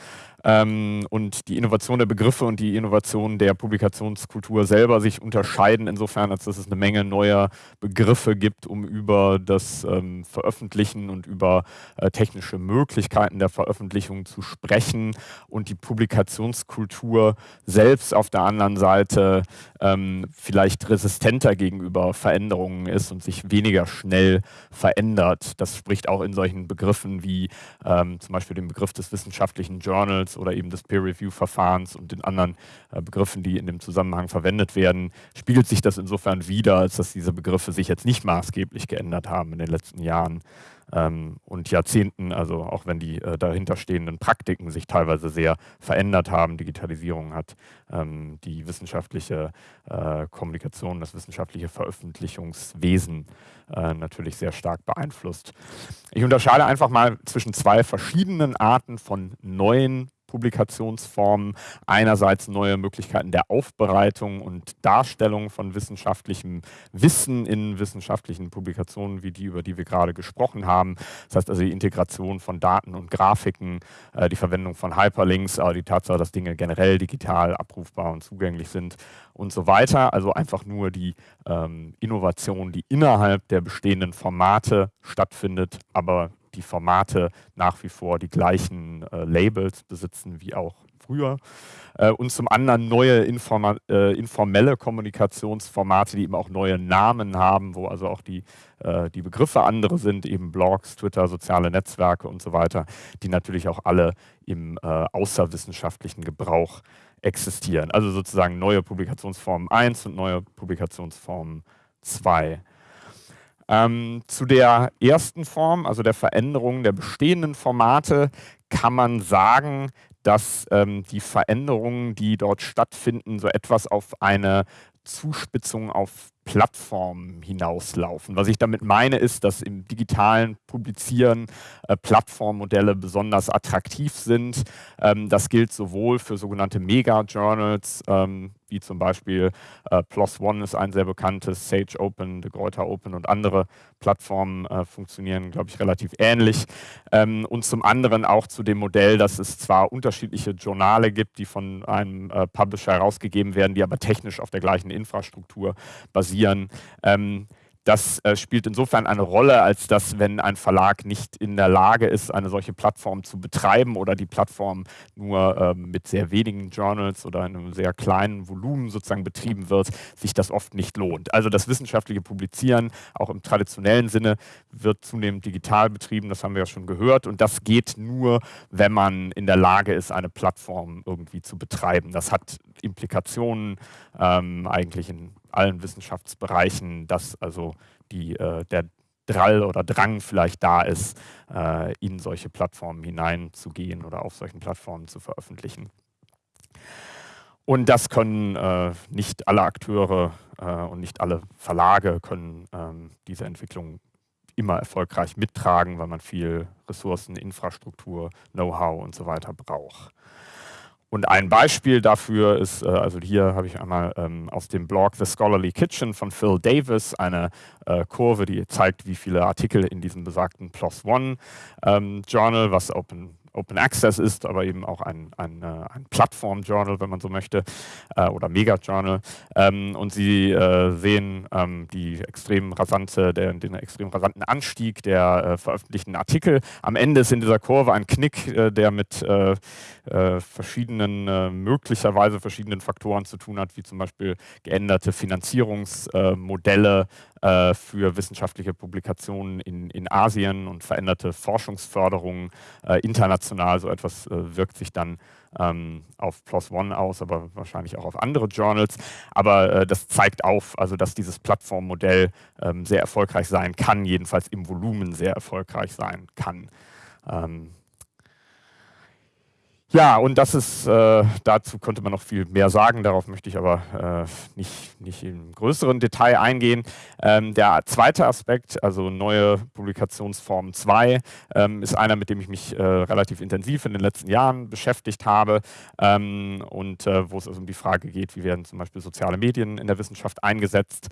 ähm, und die Innovation der Begriffe und die Innovation der Publikationskultur selber sich unterscheiden, insofern, als dass es eine Menge neuer Begriffe gibt, um über das ähm, Veröffentlichen und über äh, technische Möglichkeiten der Veröffentlichung zu sprechen und die Publikationskultur selbst auf der anderen Seite ähm, vielleicht resistenter gegenüber Veränderungen ist und sich weniger schnell verändert. Das spricht auch in solchen Begriffen wie ähm, zum Beispiel dem Begriff des wissenschaftlichen Journals Journals oder eben des Peer-Review-Verfahrens und den anderen äh, Begriffen, die in dem Zusammenhang verwendet werden, spiegelt sich das insofern wieder, als dass diese Begriffe sich jetzt nicht maßgeblich geändert haben in den letzten Jahren. ähm, und Jahrzehnten, also auch wenn die äh, dahinterstehenden Praktiken sich teilweise sehr verändert haben. Digitalisierung hat ähm, die wissenschaftliche äh, Kommunikation, das wissenschaftliche Veröffentlichungswesen natürlich sehr stark beeinflusst. Ich unterscheide einfach mal zwischen zwei verschiedenen Arten von neuen Publikationsformen. Einerseits neue Möglichkeiten der Aufbereitung und Darstellung von wissenschaftlichem Wissen in wissenschaftlichen Publikationen, wie die, über die wir gerade gesprochen haben. Das heißt also die Integration von Daten und Grafiken, äh, die Verwendung von Hyperlinks, die Tatsache, dass Dinge generell digital abrufbar und zugänglich sind und so weiter. Also einfach nur die ähm, Innovation, die innerhalb der bestehenden Formate stattfindet, aber die Formate nach wie vor die gleichen äh, Labels besitzen wie auch früher. Äh, und zum anderen neue informa äh, informelle Kommunikationsformate, die eben auch neue Namen haben, wo also auch die, äh, die Begriffe andere sind, eben Blogs, Twitter, soziale Netzwerke und so weiter, die natürlich auch alle im äh, außerwissenschaftlichen Gebrauch existieren. Also sozusagen neue Publikationsformen 1 und neue Publikationsformen 2. Ähm, zu der ersten Form, also der Veränderung der bestehenden Formate, kann man sagen, dass ähm, die Veränderungen, die dort stattfinden, so etwas auf eine Zuspitzung auf Plattformen hinauslaufen. Was ich damit meine, ist, dass im digitalen Publizieren äh, Plattformmodelle besonders attraktiv sind. Ähm, das gilt sowohl für sogenannte Mega-Journals, ähm, wie zum Beispiel äh, PLOS ONE ist ein sehr bekanntes, Sage Open, De Gruyter Open und andere Plattformen äh, funktionieren, glaube ich, relativ ähnlich. Ähm, und zum anderen auch zu dem Modell, dass es zwar unterschiedliche Journale gibt, die von einem äh, Publisher herausgegeben werden, die aber technisch auf der gleichen Infrastruktur basieren. Ähm, das äh, spielt insofern eine Rolle, als dass, wenn ein Verlag nicht in der Lage ist, eine solche Plattform zu betreiben oder die Plattform nur äh, mit sehr wenigen Journals oder einem sehr kleinen Volumen sozusagen betrieben wird, sich das oft nicht lohnt. Also das wissenschaftliche Publizieren, auch im traditionellen Sinne, wird zunehmend digital betrieben, das haben wir ja schon gehört. Und das geht nur, wenn man in der Lage ist, eine Plattform irgendwie zu betreiben. Das hat Implikationen ähm, eigentlich in allen Wissenschaftsbereichen, dass also die, äh, der Drall oder Drang vielleicht da ist, äh, in solche Plattformen hineinzugehen oder auf solchen Plattformen zu veröffentlichen. Und das können äh, nicht alle Akteure äh, und nicht alle Verlage können ähm, diese Entwicklung immer erfolgreich mittragen, weil man viel Ressourcen, Infrastruktur, Know-how und so weiter braucht. Und ein Beispiel dafür ist, äh, also hier habe ich einmal ähm, aus dem Blog The Scholarly Kitchen von Phil Davis eine äh, Kurve, die zeigt, wie viele Artikel in diesem besagten PLOS ONE ähm, Journal, was Open Open Access ist, aber eben auch ein, ein, äh, ein Plattform-Journal, wenn man so möchte, äh, oder Mega-Journal. Ähm, und Sie äh, sehen ähm, die extrem rasante, der, den extrem rasanten Anstieg der äh, veröffentlichten Artikel. Am Ende ist in dieser Kurve ein Knick, äh, der mit äh, verschiedenen, möglicherweise verschiedenen Faktoren zu tun hat, wie zum Beispiel geänderte Finanzierungsmodelle äh, für wissenschaftliche Publikationen in, in Asien und veränderte Forschungsförderung äh, international. So etwas äh, wirkt sich dann ähm, auf PLOS ONE aus, aber wahrscheinlich auch auf andere Journals. Aber äh, das zeigt auf, also dass dieses Plattformmodell ähm, sehr erfolgreich sein kann, jedenfalls im Volumen sehr erfolgreich sein kann. Ähm, ja, und das ist, äh, dazu könnte man noch viel mehr sagen, darauf möchte ich aber äh, nicht, nicht im größeren Detail eingehen. Ähm, der zweite Aspekt, also neue Publikationsform 2, ähm, ist einer, mit dem ich mich äh, relativ intensiv in den letzten Jahren beschäftigt habe ähm, und äh, wo es also um die Frage geht, wie werden zum Beispiel soziale Medien in der Wissenschaft eingesetzt.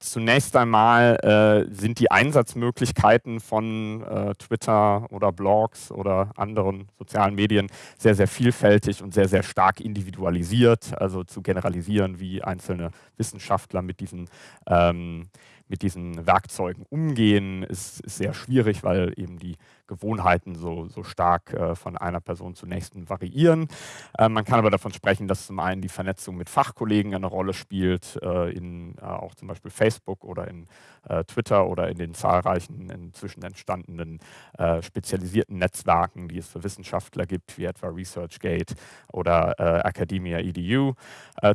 Zunächst einmal äh, sind die Einsatzmöglichkeiten von äh, Twitter oder Blogs oder anderen sozialen Medien sehr, sehr vielfältig und sehr, sehr stark individualisiert. Also zu generalisieren, wie einzelne Wissenschaftler mit diesen ähm, mit diesen Werkzeugen umgehen, ist, ist sehr schwierig, weil eben die Gewohnheiten so, so stark äh, von einer Person zur nächsten variieren. Äh, man kann aber davon sprechen, dass zum einen die Vernetzung mit Fachkollegen eine Rolle spielt, äh, in äh, auch zum Beispiel Facebook oder in äh, Twitter oder in den zahlreichen inzwischen entstandenen äh, spezialisierten Netzwerken, die es für Wissenschaftler gibt, wie etwa ResearchGate oder Academia EDU.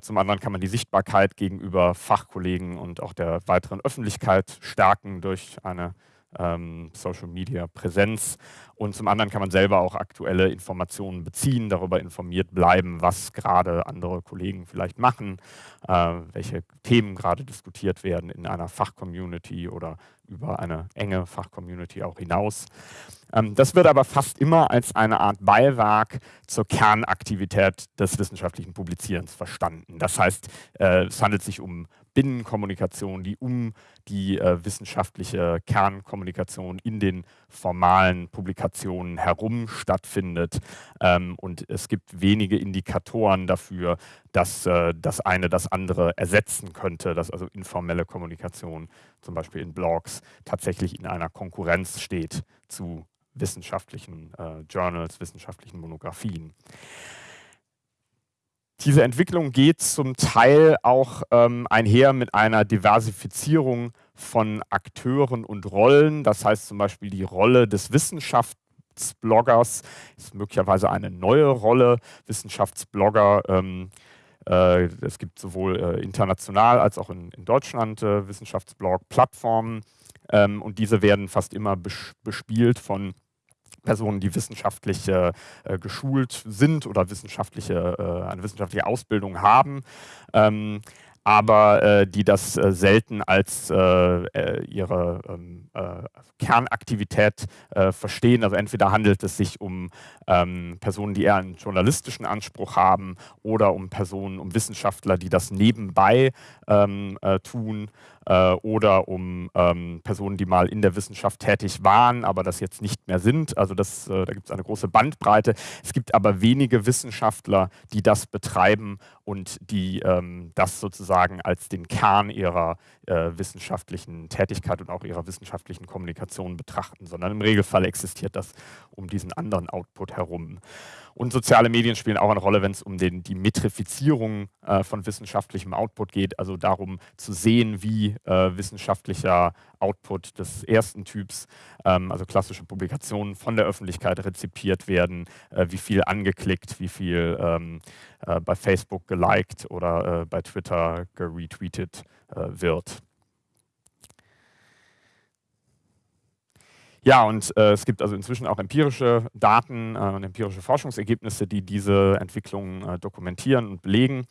zum anderen kann man die Sichtbarkeit gegenüber Fachkollegen und auch der weiteren Öffentlichkeit stärken durch eine ähm, Social Media Präsenz und zum anderen kann man selber auch aktuelle Informationen beziehen, darüber informiert bleiben, was gerade andere Kollegen vielleicht machen, äh, welche Themen gerade diskutiert werden in einer Fachcommunity oder über eine enge Fachcommunity auch hinaus. Ähm, das wird aber fast immer als eine Art Beiwerk zur Kernaktivität des wissenschaftlichen Publizierens verstanden. Das heißt, äh, es handelt sich um Binnenkommunikation, die um die äh, wissenschaftliche Kernkommunikation in den formalen Publikationen herum stattfindet. Ähm, und es gibt wenige Indikatoren dafür, dass äh, das eine das andere ersetzen könnte, dass also informelle Kommunikation zum Beispiel in Blogs tatsächlich in einer Konkurrenz steht zu wissenschaftlichen äh, Journals, wissenschaftlichen Monographien. Diese Entwicklung geht zum Teil auch ähm, einher mit einer Diversifizierung von Akteuren und Rollen. Das heißt zum Beispiel die Rolle des Wissenschaftsbloggers ist möglicherweise eine neue Rolle. Wissenschaftsblogger, ähm, äh, es gibt sowohl äh, international als auch in, Deutschland äh, Wissenschaftsblog-Plattformen ähm, und diese werden fast immer bespielt von Personen, die wissenschaftlich äh, geschult sind oder wissenschaftliche, äh, eine wissenschaftliche Ausbildung haben. Ähm, aber äh, die das äh, selten als äh, äh ihre ähm, äh, Kernaktivität äh, verstehen. Also entweder handelt es sich um ähm, Personen, die eher einen journalistischen Anspruch haben oder um Personen, um Wissenschaftler, die das nebenbei ähm, tun äh, oder um ähm, Personen, die mal in der Wissenschaft tätig waren, aber das jetzt nicht mehr sind. Also das, äh, da gibt es eine große Bandbreite. Es gibt aber wenige Wissenschaftler, die das betreiben und die ähm, das sozusagen als den Kern ihrer äh, wissenschaftlichen Tätigkeit und auch ihrer wissenschaftlichen Kommunikation betrachten, sondern im Regelfall existiert das um diesen anderen Output herum. Und soziale Medien spielen auch eine Rolle, wenn es um den, die Metrifizierung äh, von wissenschaftlichem Output geht, also darum zu sehen, wie äh, wissenschaftlicher Output des ersten Typs, ähm, also klassische Publikationen von der Öffentlichkeit rezipiert werden, äh, wie viel angeklickt, wie viel ähm, äh, bei Facebook geliked oder äh, bei Twitter geretweetet äh, wird. Ja, und äh, es gibt also inzwischen auch empirische Daten äh, und empirische Forschungsergebnisse, die diese Entwicklung äh, dokumentieren und belegen.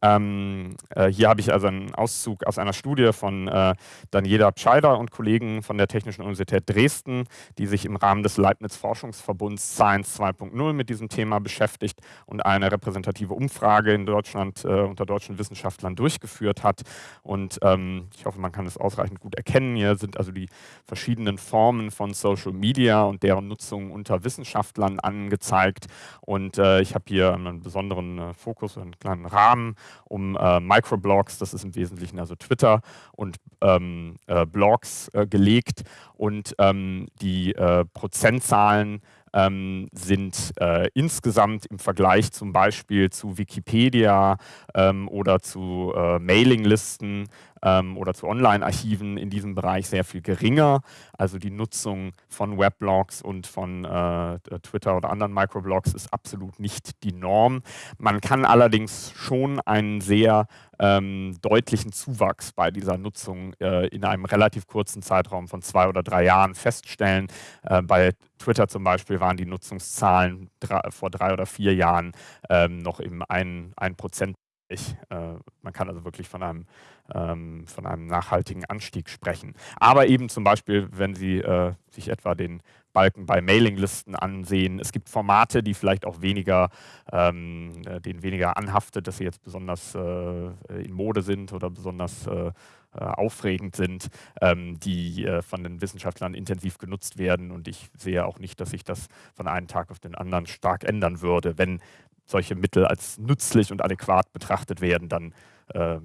Ähm, äh, hier habe ich also einen Auszug aus einer Studie von äh, Daniela Pscheider und Kollegen von der Technischen Universität Dresden, die sich im Rahmen des Leibniz-Forschungsverbunds Science 2.0 mit diesem Thema beschäftigt und eine repräsentative Umfrage in Deutschland äh, unter deutschen Wissenschaftlern durchgeführt hat. Und ähm, ich hoffe, man kann es ausreichend gut erkennen. Hier sind also die verschiedenen Formen von Social Media und deren Nutzung unter Wissenschaftlern angezeigt. Und äh, ich habe hier einen besonderen äh, Fokus, einen kleinen Rahmen um äh, Microblogs, das ist im Wesentlichen also Twitter und ähm, äh, Blogs äh, gelegt. Und ähm, die äh, Prozentzahlen ähm, sind äh, insgesamt im Vergleich zum Beispiel zu Wikipedia ähm, oder zu äh, Mailinglisten oder zu Online-Archiven in diesem Bereich sehr viel geringer. Also die Nutzung von Weblogs und von äh, Twitter oder anderen Microblogs ist absolut nicht die Norm. Man kann allerdings schon einen sehr ähm, deutlichen Zuwachs bei dieser Nutzung äh, in einem relativ kurzen Zeitraum von zwei oder drei Jahren feststellen. Äh, bei Twitter zum Beispiel waren die Nutzungszahlen drei, vor drei oder vier Jahren ähm, noch im 1%. Äh, man kann also wirklich von einem, ähm, von einem nachhaltigen Anstieg sprechen. Aber eben zum Beispiel, wenn Sie äh, sich etwa den Balken bei Mailinglisten ansehen, es gibt Formate, die vielleicht auch weniger, ähm, äh, denen weniger anhaftet, dass sie jetzt besonders äh, in Mode sind oder besonders äh, äh, aufregend sind, ähm, die von den Wissenschaftlern intensiv genutzt werden. Und ich sehe auch nicht, dass sich das von einem Tag auf den anderen stark ändern würde, wenn solche Mittel als nützlich und adäquat betrachtet werden, dann äh,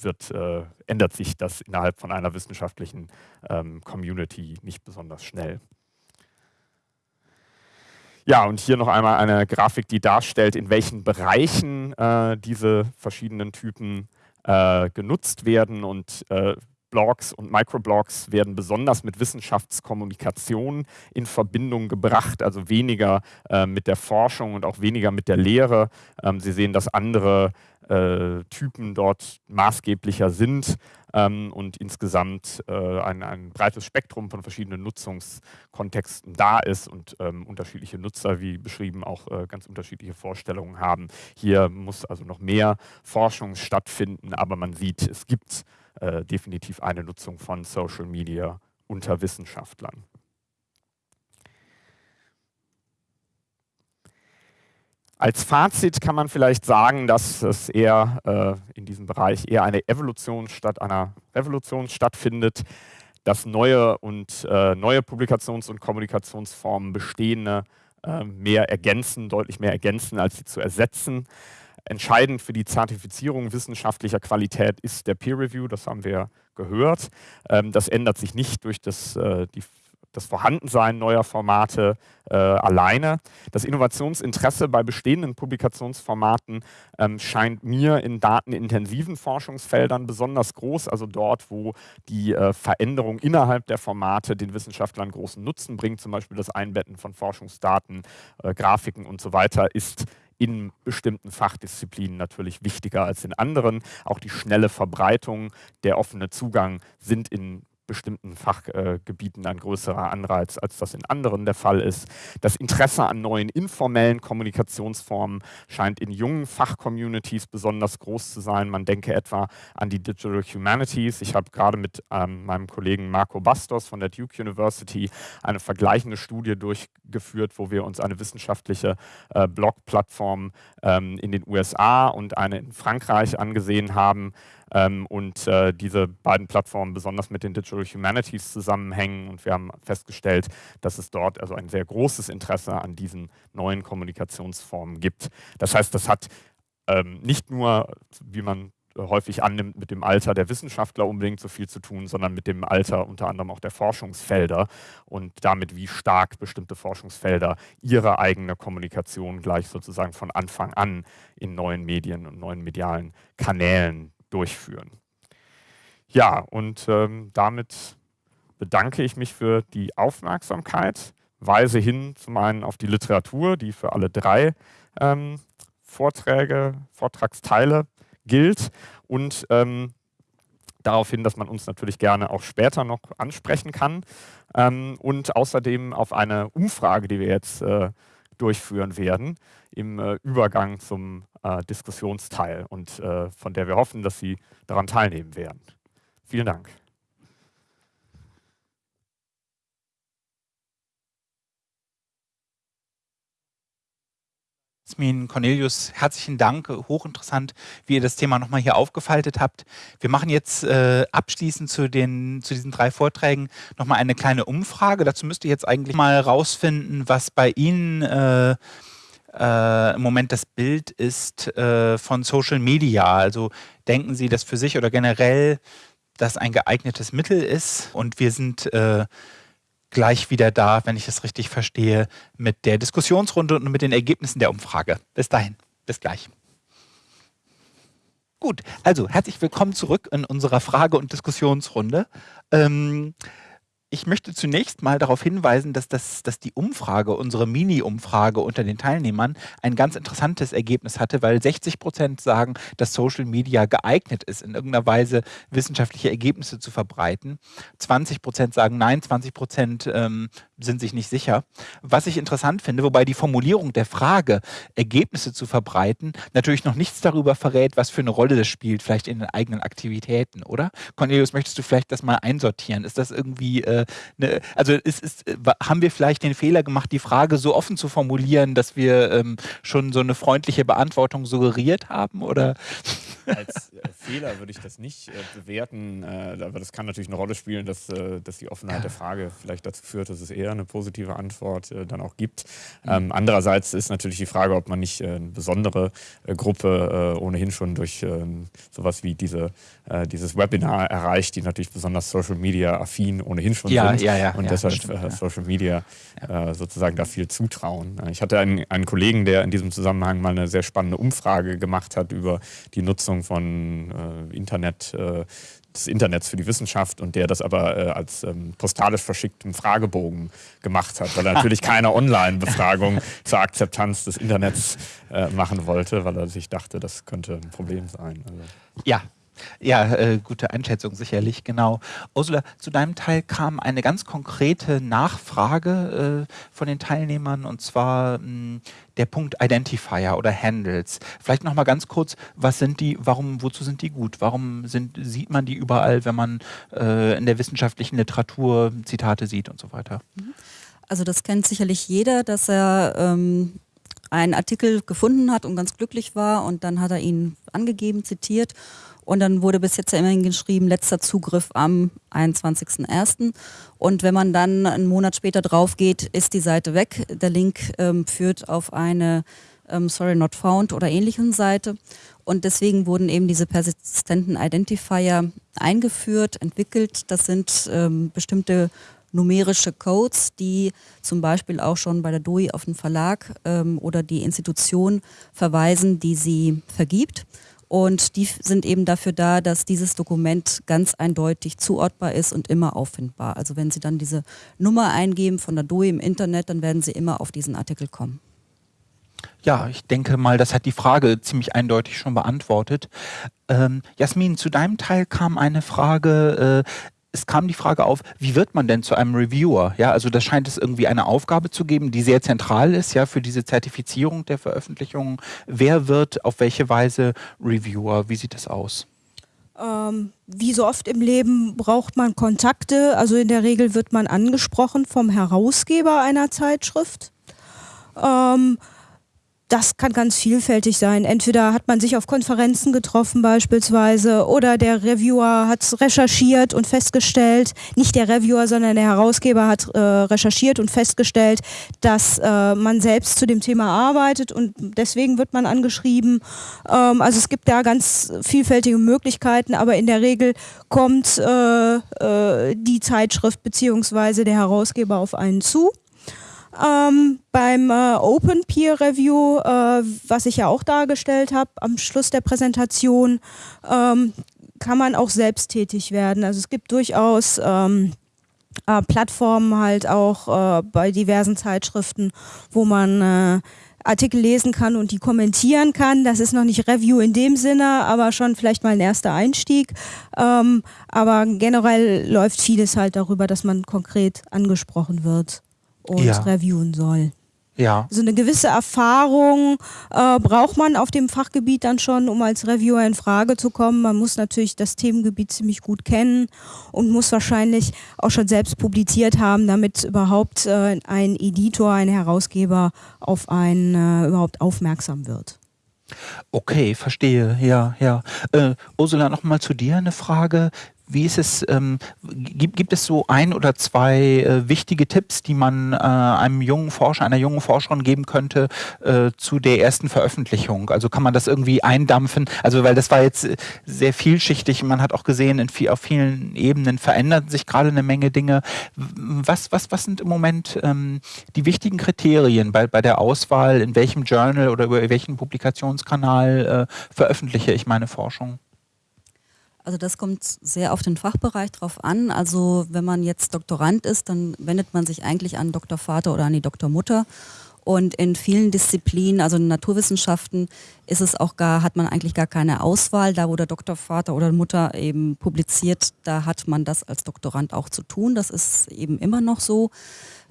wird, äh, ändert sich das innerhalb von einer wissenschaftlichen ähm, Community nicht besonders schnell. Ja, und hier noch einmal eine Grafik, die darstellt, in welchen Bereichen äh, diese verschiedenen Typen äh, genutzt werden. Und äh, Blogs und Microblogs werden besonders mit Wissenschaftskommunikation in Verbindung gebracht, also weniger äh, mit der Forschung und auch weniger mit der Lehre. Ähm, Sie sehen, dass andere äh, Typen dort maßgeblicher sind ähm, und insgesamt äh, ein, ein, breites Spektrum von verschiedenen Nutzungskontexten da ist und ähm, unterschiedliche Nutzer, wie beschrieben, auch äh, ganz unterschiedliche Vorstellungen haben. Hier muss also noch mehr Forschung stattfinden, aber man sieht, es gibt äh, definitiv eine Nutzung von Social Media unter Wissenschaftlern. Als Fazit kann man vielleicht sagen, dass es eher äh, in diesem Bereich eher eine Evolution statt einer Revolution stattfindet, dass neue und äh, neue Publikations- und Kommunikationsformen bestehende äh, mehr ergänzen, deutlich mehr ergänzen, als sie zu ersetzen. Entscheidend für die Zertifizierung wissenschaftlicher Qualität ist der Peer Review, das haben wir gehört. Ähm, das ändert sich nicht durch das, äh, die das Vorhandensein neuer Formate äh, alleine. Das Innovationsinteresse bei bestehenden Publikationsformaten ähm, scheint mir in datenintensiven Forschungsfeldern besonders groß, also dort, wo die äh, Veränderung innerhalb der Formate den Wissenschaftlern großen Nutzen bringt, zum Beispiel das Einbetten von Forschungsdaten, Grafiken und so weiter, ist in bestimmten Fachdisziplinen natürlich wichtiger als in anderen. Auch die schnelle Verbreitung, der offene Zugang sind in bestimmten Fachgebieten ein größerer Anreiz, als das in anderen der Fall ist. Das Interesse an neuen informellen Kommunikationsformen scheint in jungen Fachcommunities besonders groß zu sein. Man denke etwa an die Digital Humanities. Ich habe gerade mit ähm, meinem Kollegen Marco Bastos von der Duke University eine vergleichende Studie durchgeführt, wo wir uns eine wissenschaftliche äh, Blog-Plattform ähm, in den USA und eine in Frankreich angesehen haben und äh, diese beiden Plattformen besonders mit den Digital Humanities zusammenhängen. Und wir haben festgestellt, dass es dort also ein sehr großes Interesse an diesen neuen Kommunikationsformen gibt. Das heißt, das hat ähm, nicht nur, wie man häufig annimmt, mit dem Alter der Wissenschaftler unbedingt so viel zu tun, sondern mit dem Alter unter anderem auch der Forschungsfelder und damit, wie stark bestimmte Forschungsfelder ihre eigene Kommunikation gleich sozusagen von Anfang an in neuen Medien und neuen medialen Kanälen durchführen. Ja, und ähm, damit bedanke ich mich für die Aufmerksamkeit, weise hin zum einen auf die Literatur, die für alle drei ähm, Vorträge, Vortragsteile gilt und ähm, darauf hin, dass man uns natürlich gerne auch später noch ansprechen kann ähm, und außerdem auf eine Umfrage, die wir jetzt äh, durchführen werden im äh, Übergang zum äh, Diskussionsteil und äh, von der wir hoffen, dass Sie daran teilnehmen werden. Vielen Dank. Jasmin, Cornelius, herzlichen Dank. Hochinteressant, wie ihr das Thema nochmal hier aufgefaltet habt. Wir machen jetzt äh, abschließend zu, den, zu diesen drei Vorträgen nochmal eine kleine Umfrage. Dazu müsst ihr jetzt eigentlich mal rausfinden, was bei Ihnen äh, äh, im Moment das Bild ist äh, von Social Media. Also denken Sie, dass für sich oder generell das ein geeignetes Mittel ist und wir sind äh, gleich wieder da, wenn ich es richtig verstehe, mit der Diskussionsrunde und mit den Ergebnissen der Umfrage. Bis dahin, bis gleich. Gut, also herzlich willkommen zurück in unserer Frage- und Diskussionsrunde. Ähm, ich möchte zunächst mal darauf hinweisen, dass, das, dass die Umfrage, unsere Mini-Umfrage unter den Teilnehmern ein ganz interessantes Ergebnis hatte, weil 60 Prozent sagen, dass Social Media geeignet ist, in irgendeiner Weise wissenschaftliche Ergebnisse zu verbreiten. 20 Prozent sagen nein, 20 Prozent ähm, sind sich nicht sicher. Was ich interessant finde, wobei die Formulierung der Frage, Ergebnisse zu verbreiten, natürlich noch nichts darüber verrät, was für eine Rolle das spielt, vielleicht in den eigenen Aktivitäten, oder? Cornelius, möchtest du vielleicht das mal einsortieren? Ist das irgendwie, äh, ne, also ist, ist, haben wir vielleicht den Fehler gemacht, die Frage so offen zu formulieren, dass wir ähm, schon so eine freundliche Beantwortung suggeriert haben, oder? Als äh, Fehler würde ich das nicht äh, bewerten, äh, aber das kann natürlich eine Rolle spielen, dass, äh, dass die Offenheit ja. der Frage vielleicht dazu führt, dass es eher eine positive Antwort äh, dann auch gibt. Mhm. Ähm, andererseits ist natürlich die Frage, ob man nicht äh, eine besondere Gruppe ohnehin schon durch ähm, sowas wie diese, äh, dieses Webinar erreicht, die natürlich besonders Social Media affin ohnehin schon ja, sind ja, ja, und deshalb stimmt, äh, Social Media sozusagen da viel zutrauen. Ich hatte einen, einen Kollegen, der in diesem Zusammenhang mal eine sehr spannende Umfrage gemacht hat über die Nutzung von Internet des Internets für die Wissenschaft und der das aber äh, als ähm, postalisch verschickten Fragebogen gemacht hat, weil er natürlich (laughs) keine Online-Befragung zur Akzeptanz des Internets äh, machen wollte, weil er sich dachte, das könnte ein Problem sein. Also. Ja, ja, äh, gute Einschätzung sicherlich, genau. Ursula, zu deinem Teil kam eine ganz konkrete Nachfrage äh, von den Teilnehmern und zwar mh, hm, der Punkt Identifier oder Handles. Vielleicht nochmal ganz kurz, was sind die, warum, wozu sind die gut? Warum sind, sieht man die überall, wenn man äh, in der wissenschaftlichen Literatur Zitate sieht und so weiter? Mhm. Also das kennt sicherlich jeder, dass er ähm, einen Artikel gefunden hat und ganz glücklich war und dann hat er ihn angegeben, zitiert und dann wurde bis jetzt ja immerhin geschrieben, letzter Zugriff am 21.01. Und wenn man dann einen Monat später drauf geht, ist die Seite weg. Der Link ähm, führt auf eine ähm, Sorry Not Found oder ähnlichen Seite. Und deswegen wurden eben diese persistenten Identifier eingeführt, entwickelt. Das sind ähm, bestimmte numerische Codes, die zum Beispiel auch schon bei der DOI auf den Verlag ähm, oder die Institution verweisen, die sie vergibt. Und die sind eben dafür da, dass dieses Dokument ganz eindeutig zuordbar ist und immer auffindbar. Also wenn Sie dann diese Nummer eingeben von der DOE im Internet, dann werden Sie immer auf diesen Artikel kommen. Ja, ich denke mal, das hat die Frage ziemlich eindeutig schon beantwortet. Ähm, Jasmin, zu deinem Teil kam eine Frage, äh, es kam die Frage auf, wie wird man denn zu einem Reviewer? Ja, also da scheint es irgendwie eine Aufgabe zu geben, die sehr zentral ist, ja, für diese Zertifizierung der Veröffentlichungen. Wer wird auf welche Weise Reviewer? Wie sieht das aus? Ähm, wie so oft im Leben braucht man Kontakte. Also in der Regel wird man angesprochen vom Herausgeber einer Zeitschrift. Ähm, das kann ganz vielfältig sein. Entweder hat man sich auf Konferenzen getroffen beispielsweise oder der Reviewer hat recherchiert und festgestellt, nicht der Reviewer, sondern der Herausgeber hat äh, recherchiert und festgestellt, dass äh, man selbst zu dem Thema arbeitet und deswegen wird man angeschrieben. Ähm, also es gibt da ganz vielfältige Möglichkeiten, aber in der Regel kommt äh, äh die Zeitschrift bzw. der Herausgeber auf einen zu. Ähm, beim äh, Open Peer Review, äh, was ich ja auch dargestellt habe, am Schluss der Präsentation, ähm, kann man auch selbst tätig werden. Also es gibt durchaus ähm, äh, Plattformen halt auch äh, bei diversen Zeitschriften, wo man äh, Artikel lesen kann und die kommentieren kann. Das ist noch nicht Review in dem Sinne, aber schon vielleicht mal ein erster Einstieg. Ähm, aber generell läuft vieles halt darüber, dass man konkret angesprochen wird und ja. reviewen soll. Ja. So eine gewisse Erfahrung äh, braucht man auf dem Fachgebiet dann schon, um als Reviewer in Frage zu kommen. Man muss natürlich das Themengebiet ziemlich gut kennen und muss wahrscheinlich auch schon selbst publiziert haben, damit überhaupt äh, ein Editor, ein Herausgeber auf einen äh, überhaupt aufmerksam wird. Okay, verstehe. Ja, ja. Äh, Ursula, nochmal zu dir eine Frage. Wie ist es, ähm, gibt, gibt es so ein oder zwei äh, wichtige Tipps, die man äh, einem jungen Forscher, einer jungen Forscherin geben könnte äh, zu der ersten Veröffentlichung? Also kann man das irgendwie eindampfen? Also weil das war jetzt äh, sehr vielschichtig. Man hat auch gesehen, in viel, auf vielen Ebenen verändern sich gerade eine Menge Dinge. Was, was, was sind im Moment ähm, die wichtigen Kriterien bei, bei der Auswahl, in welchem Journal oder über welchen Publikationskanal äh, veröffentliche ich meine Forschung? Also das kommt sehr auf den Fachbereich drauf an. Also wenn man jetzt Doktorand ist, dann wendet man sich eigentlich an Doktorvater oder an die Doktormutter. Und in vielen Disziplinen, also in Naturwissenschaften, ist es auch gar, hat man eigentlich gar keine Auswahl. Da, wo der Doktorvater oder Mutter eben publiziert, da hat man das als Doktorand auch zu tun. Das ist eben immer noch so.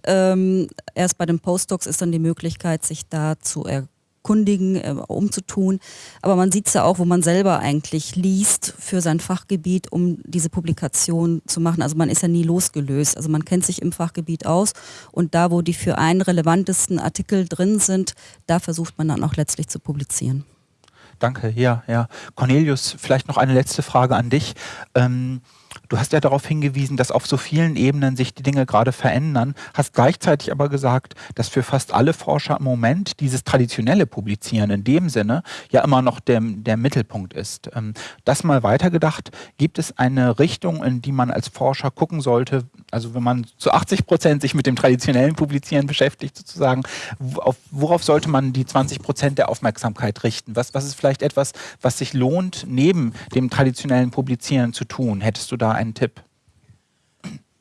Ähm, erst bei den Postdocs ist dann die Möglichkeit, sich da zu er kundigen, äh, umzutun. Aber man sieht es ja auch, wo man selber eigentlich liest für sein Fachgebiet, um diese Publikation zu machen. Also man ist ja nie losgelöst. Also man kennt sich im Fachgebiet aus und da, wo die für einen relevantesten Artikel drin sind, da versucht man dann auch letztlich zu publizieren. Danke, ja, ja. Cornelius, vielleicht noch eine letzte Frage an dich. Ähm Du hast ja darauf hingewiesen, dass auf so vielen Ebenen sich die Dinge gerade verändern, hast gleichzeitig aber gesagt, dass für fast alle Forscher im Moment dieses traditionelle Publizieren in dem Sinne ja immer noch der, der Mittelpunkt ist. Ähm, das mal weitergedacht, gibt es eine Richtung, in die man als Forscher gucken sollte, also wenn man zu 80 Prozent sich mit dem traditionellen Publizieren beschäftigt sozusagen, worauf sollte man die 20 Prozent der Aufmerksamkeit richten? Was, was ist vielleicht etwas, was sich lohnt, neben dem traditionellen Publizieren zu tun? Hättest du da einen Tipp?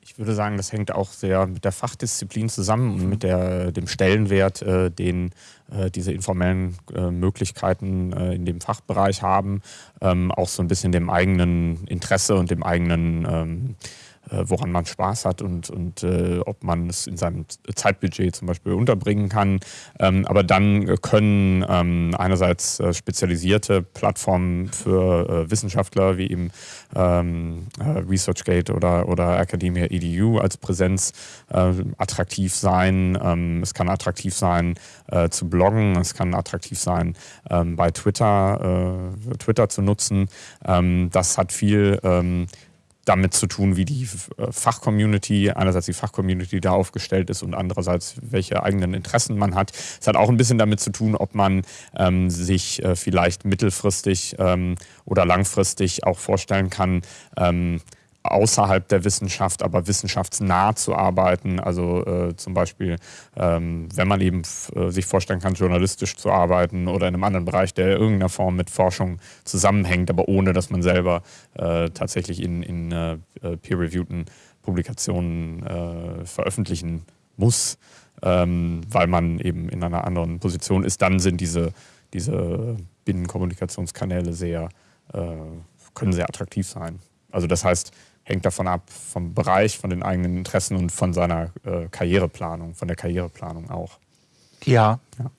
Ich würde sagen, das hängt auch sehr mit der Fachdisziplin zusammen und mit der, dem Stellenwert, äh, den äh, diese informellen äh, Möglichkeiten äh, in dem Fachbereich haben, ähm, auch so ein bisschen dem eigenen Interesse und dem eigenen ähm, äh, woran man Spaß hat und, und äh, ob man es in seinem Zeitbudget zum Beispiel unterbringen kann. Ähm, aber dann können ähm, einerseits äh, spezialisierte Plattformen für äh, Wissenschaftler wie eben ähm, äh, ResearchGate oder, oder Academia EDU als Präsenz äh, attraktiv sein. Ähm, es kann attraktiv sein zu bloggen, es kann attraktiv sein ähm, bei Twitter, Twitter zu nutzen. Ähm, das hat viel damit zu tun, wie die äh, Fachcommunity, einerseits die Fachcommunity da aufgestellt ist und andererseits welche eigenen Interessen man hat. Es hat auch ein bisschen damit zu tun, ob man ähm, sich äh, vielleicht mittelfristig ähm, oder langfristig auch vorstellen kann, ähm, außerhalb der Wissenschaft, aber wissenschaftsnah zu arbeiten. Also äh, zum Beispiel, ähm, wenn man eben äh, sich vorstellen kann, journalistisch zu arbeiten oder in einem anderen Bereich, der in irgendeiner Form mit Forschung zusammenhängt, aber ohne, dass man selber äh, tatsächlich in, in äh, peer-reviewten Publikationen äh, veröffentlichen muss, ähm, weil man eben in einer anderen Position ist, dann sind diese, diese Binnenkommunikationskanäle sehr, äh, können sehr attraktiv sein. Also das heißt, hängt davon ab, vom Bereich, von den eigenen Interessen und von seiner äh, Karriereplanung, von der Karriereplanung auch. Ja. ja.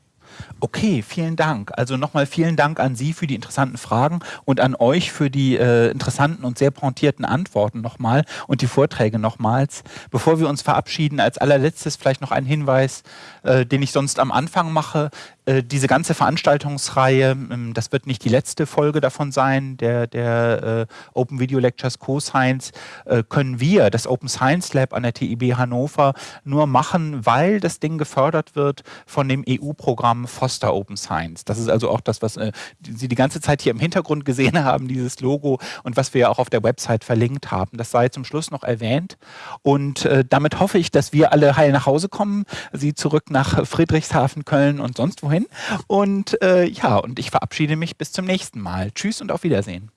Okay, vielen Dank. Also nochmal vielen Dank an Sie für die interessanten Fragen und an euch für die äh, interessanten und sehr pointierten Antworten nochmal und die Vorträge nochmals. Bevor wir uns verabschieden, als allerletztes vielleicht noch ein Hinweis, äh, den ich sonst am Anfang mache. Äh, diese ganze Veranstaltungsreihe, ähm, das wird nicht die letzte Folge davon sein, der, der äh, Open Video Lectures Co-Science, äh, können wir, das Open Science Lab an der TIB Hannover, nur machen, weil das Ding gefördert wird von dem EU-Programm Foster Open Science. Das ist also auch das, was Sie die ganze Zeit hier im Hintergrund gesehen (laughs) haben, dieses Logo und was wir auch auf der Website verlinkt haben. Das sei zum Schluss noch erwähnt und damit hoffe ich, dass wir alle heil nach Hause kommen, Sie zurück nach Friedrichshafen, Köln und sonst wohin. Und äh, ja, und ich verabschiede mich bis zum nächsten Mal. Tschüss und auf Wiedersehen.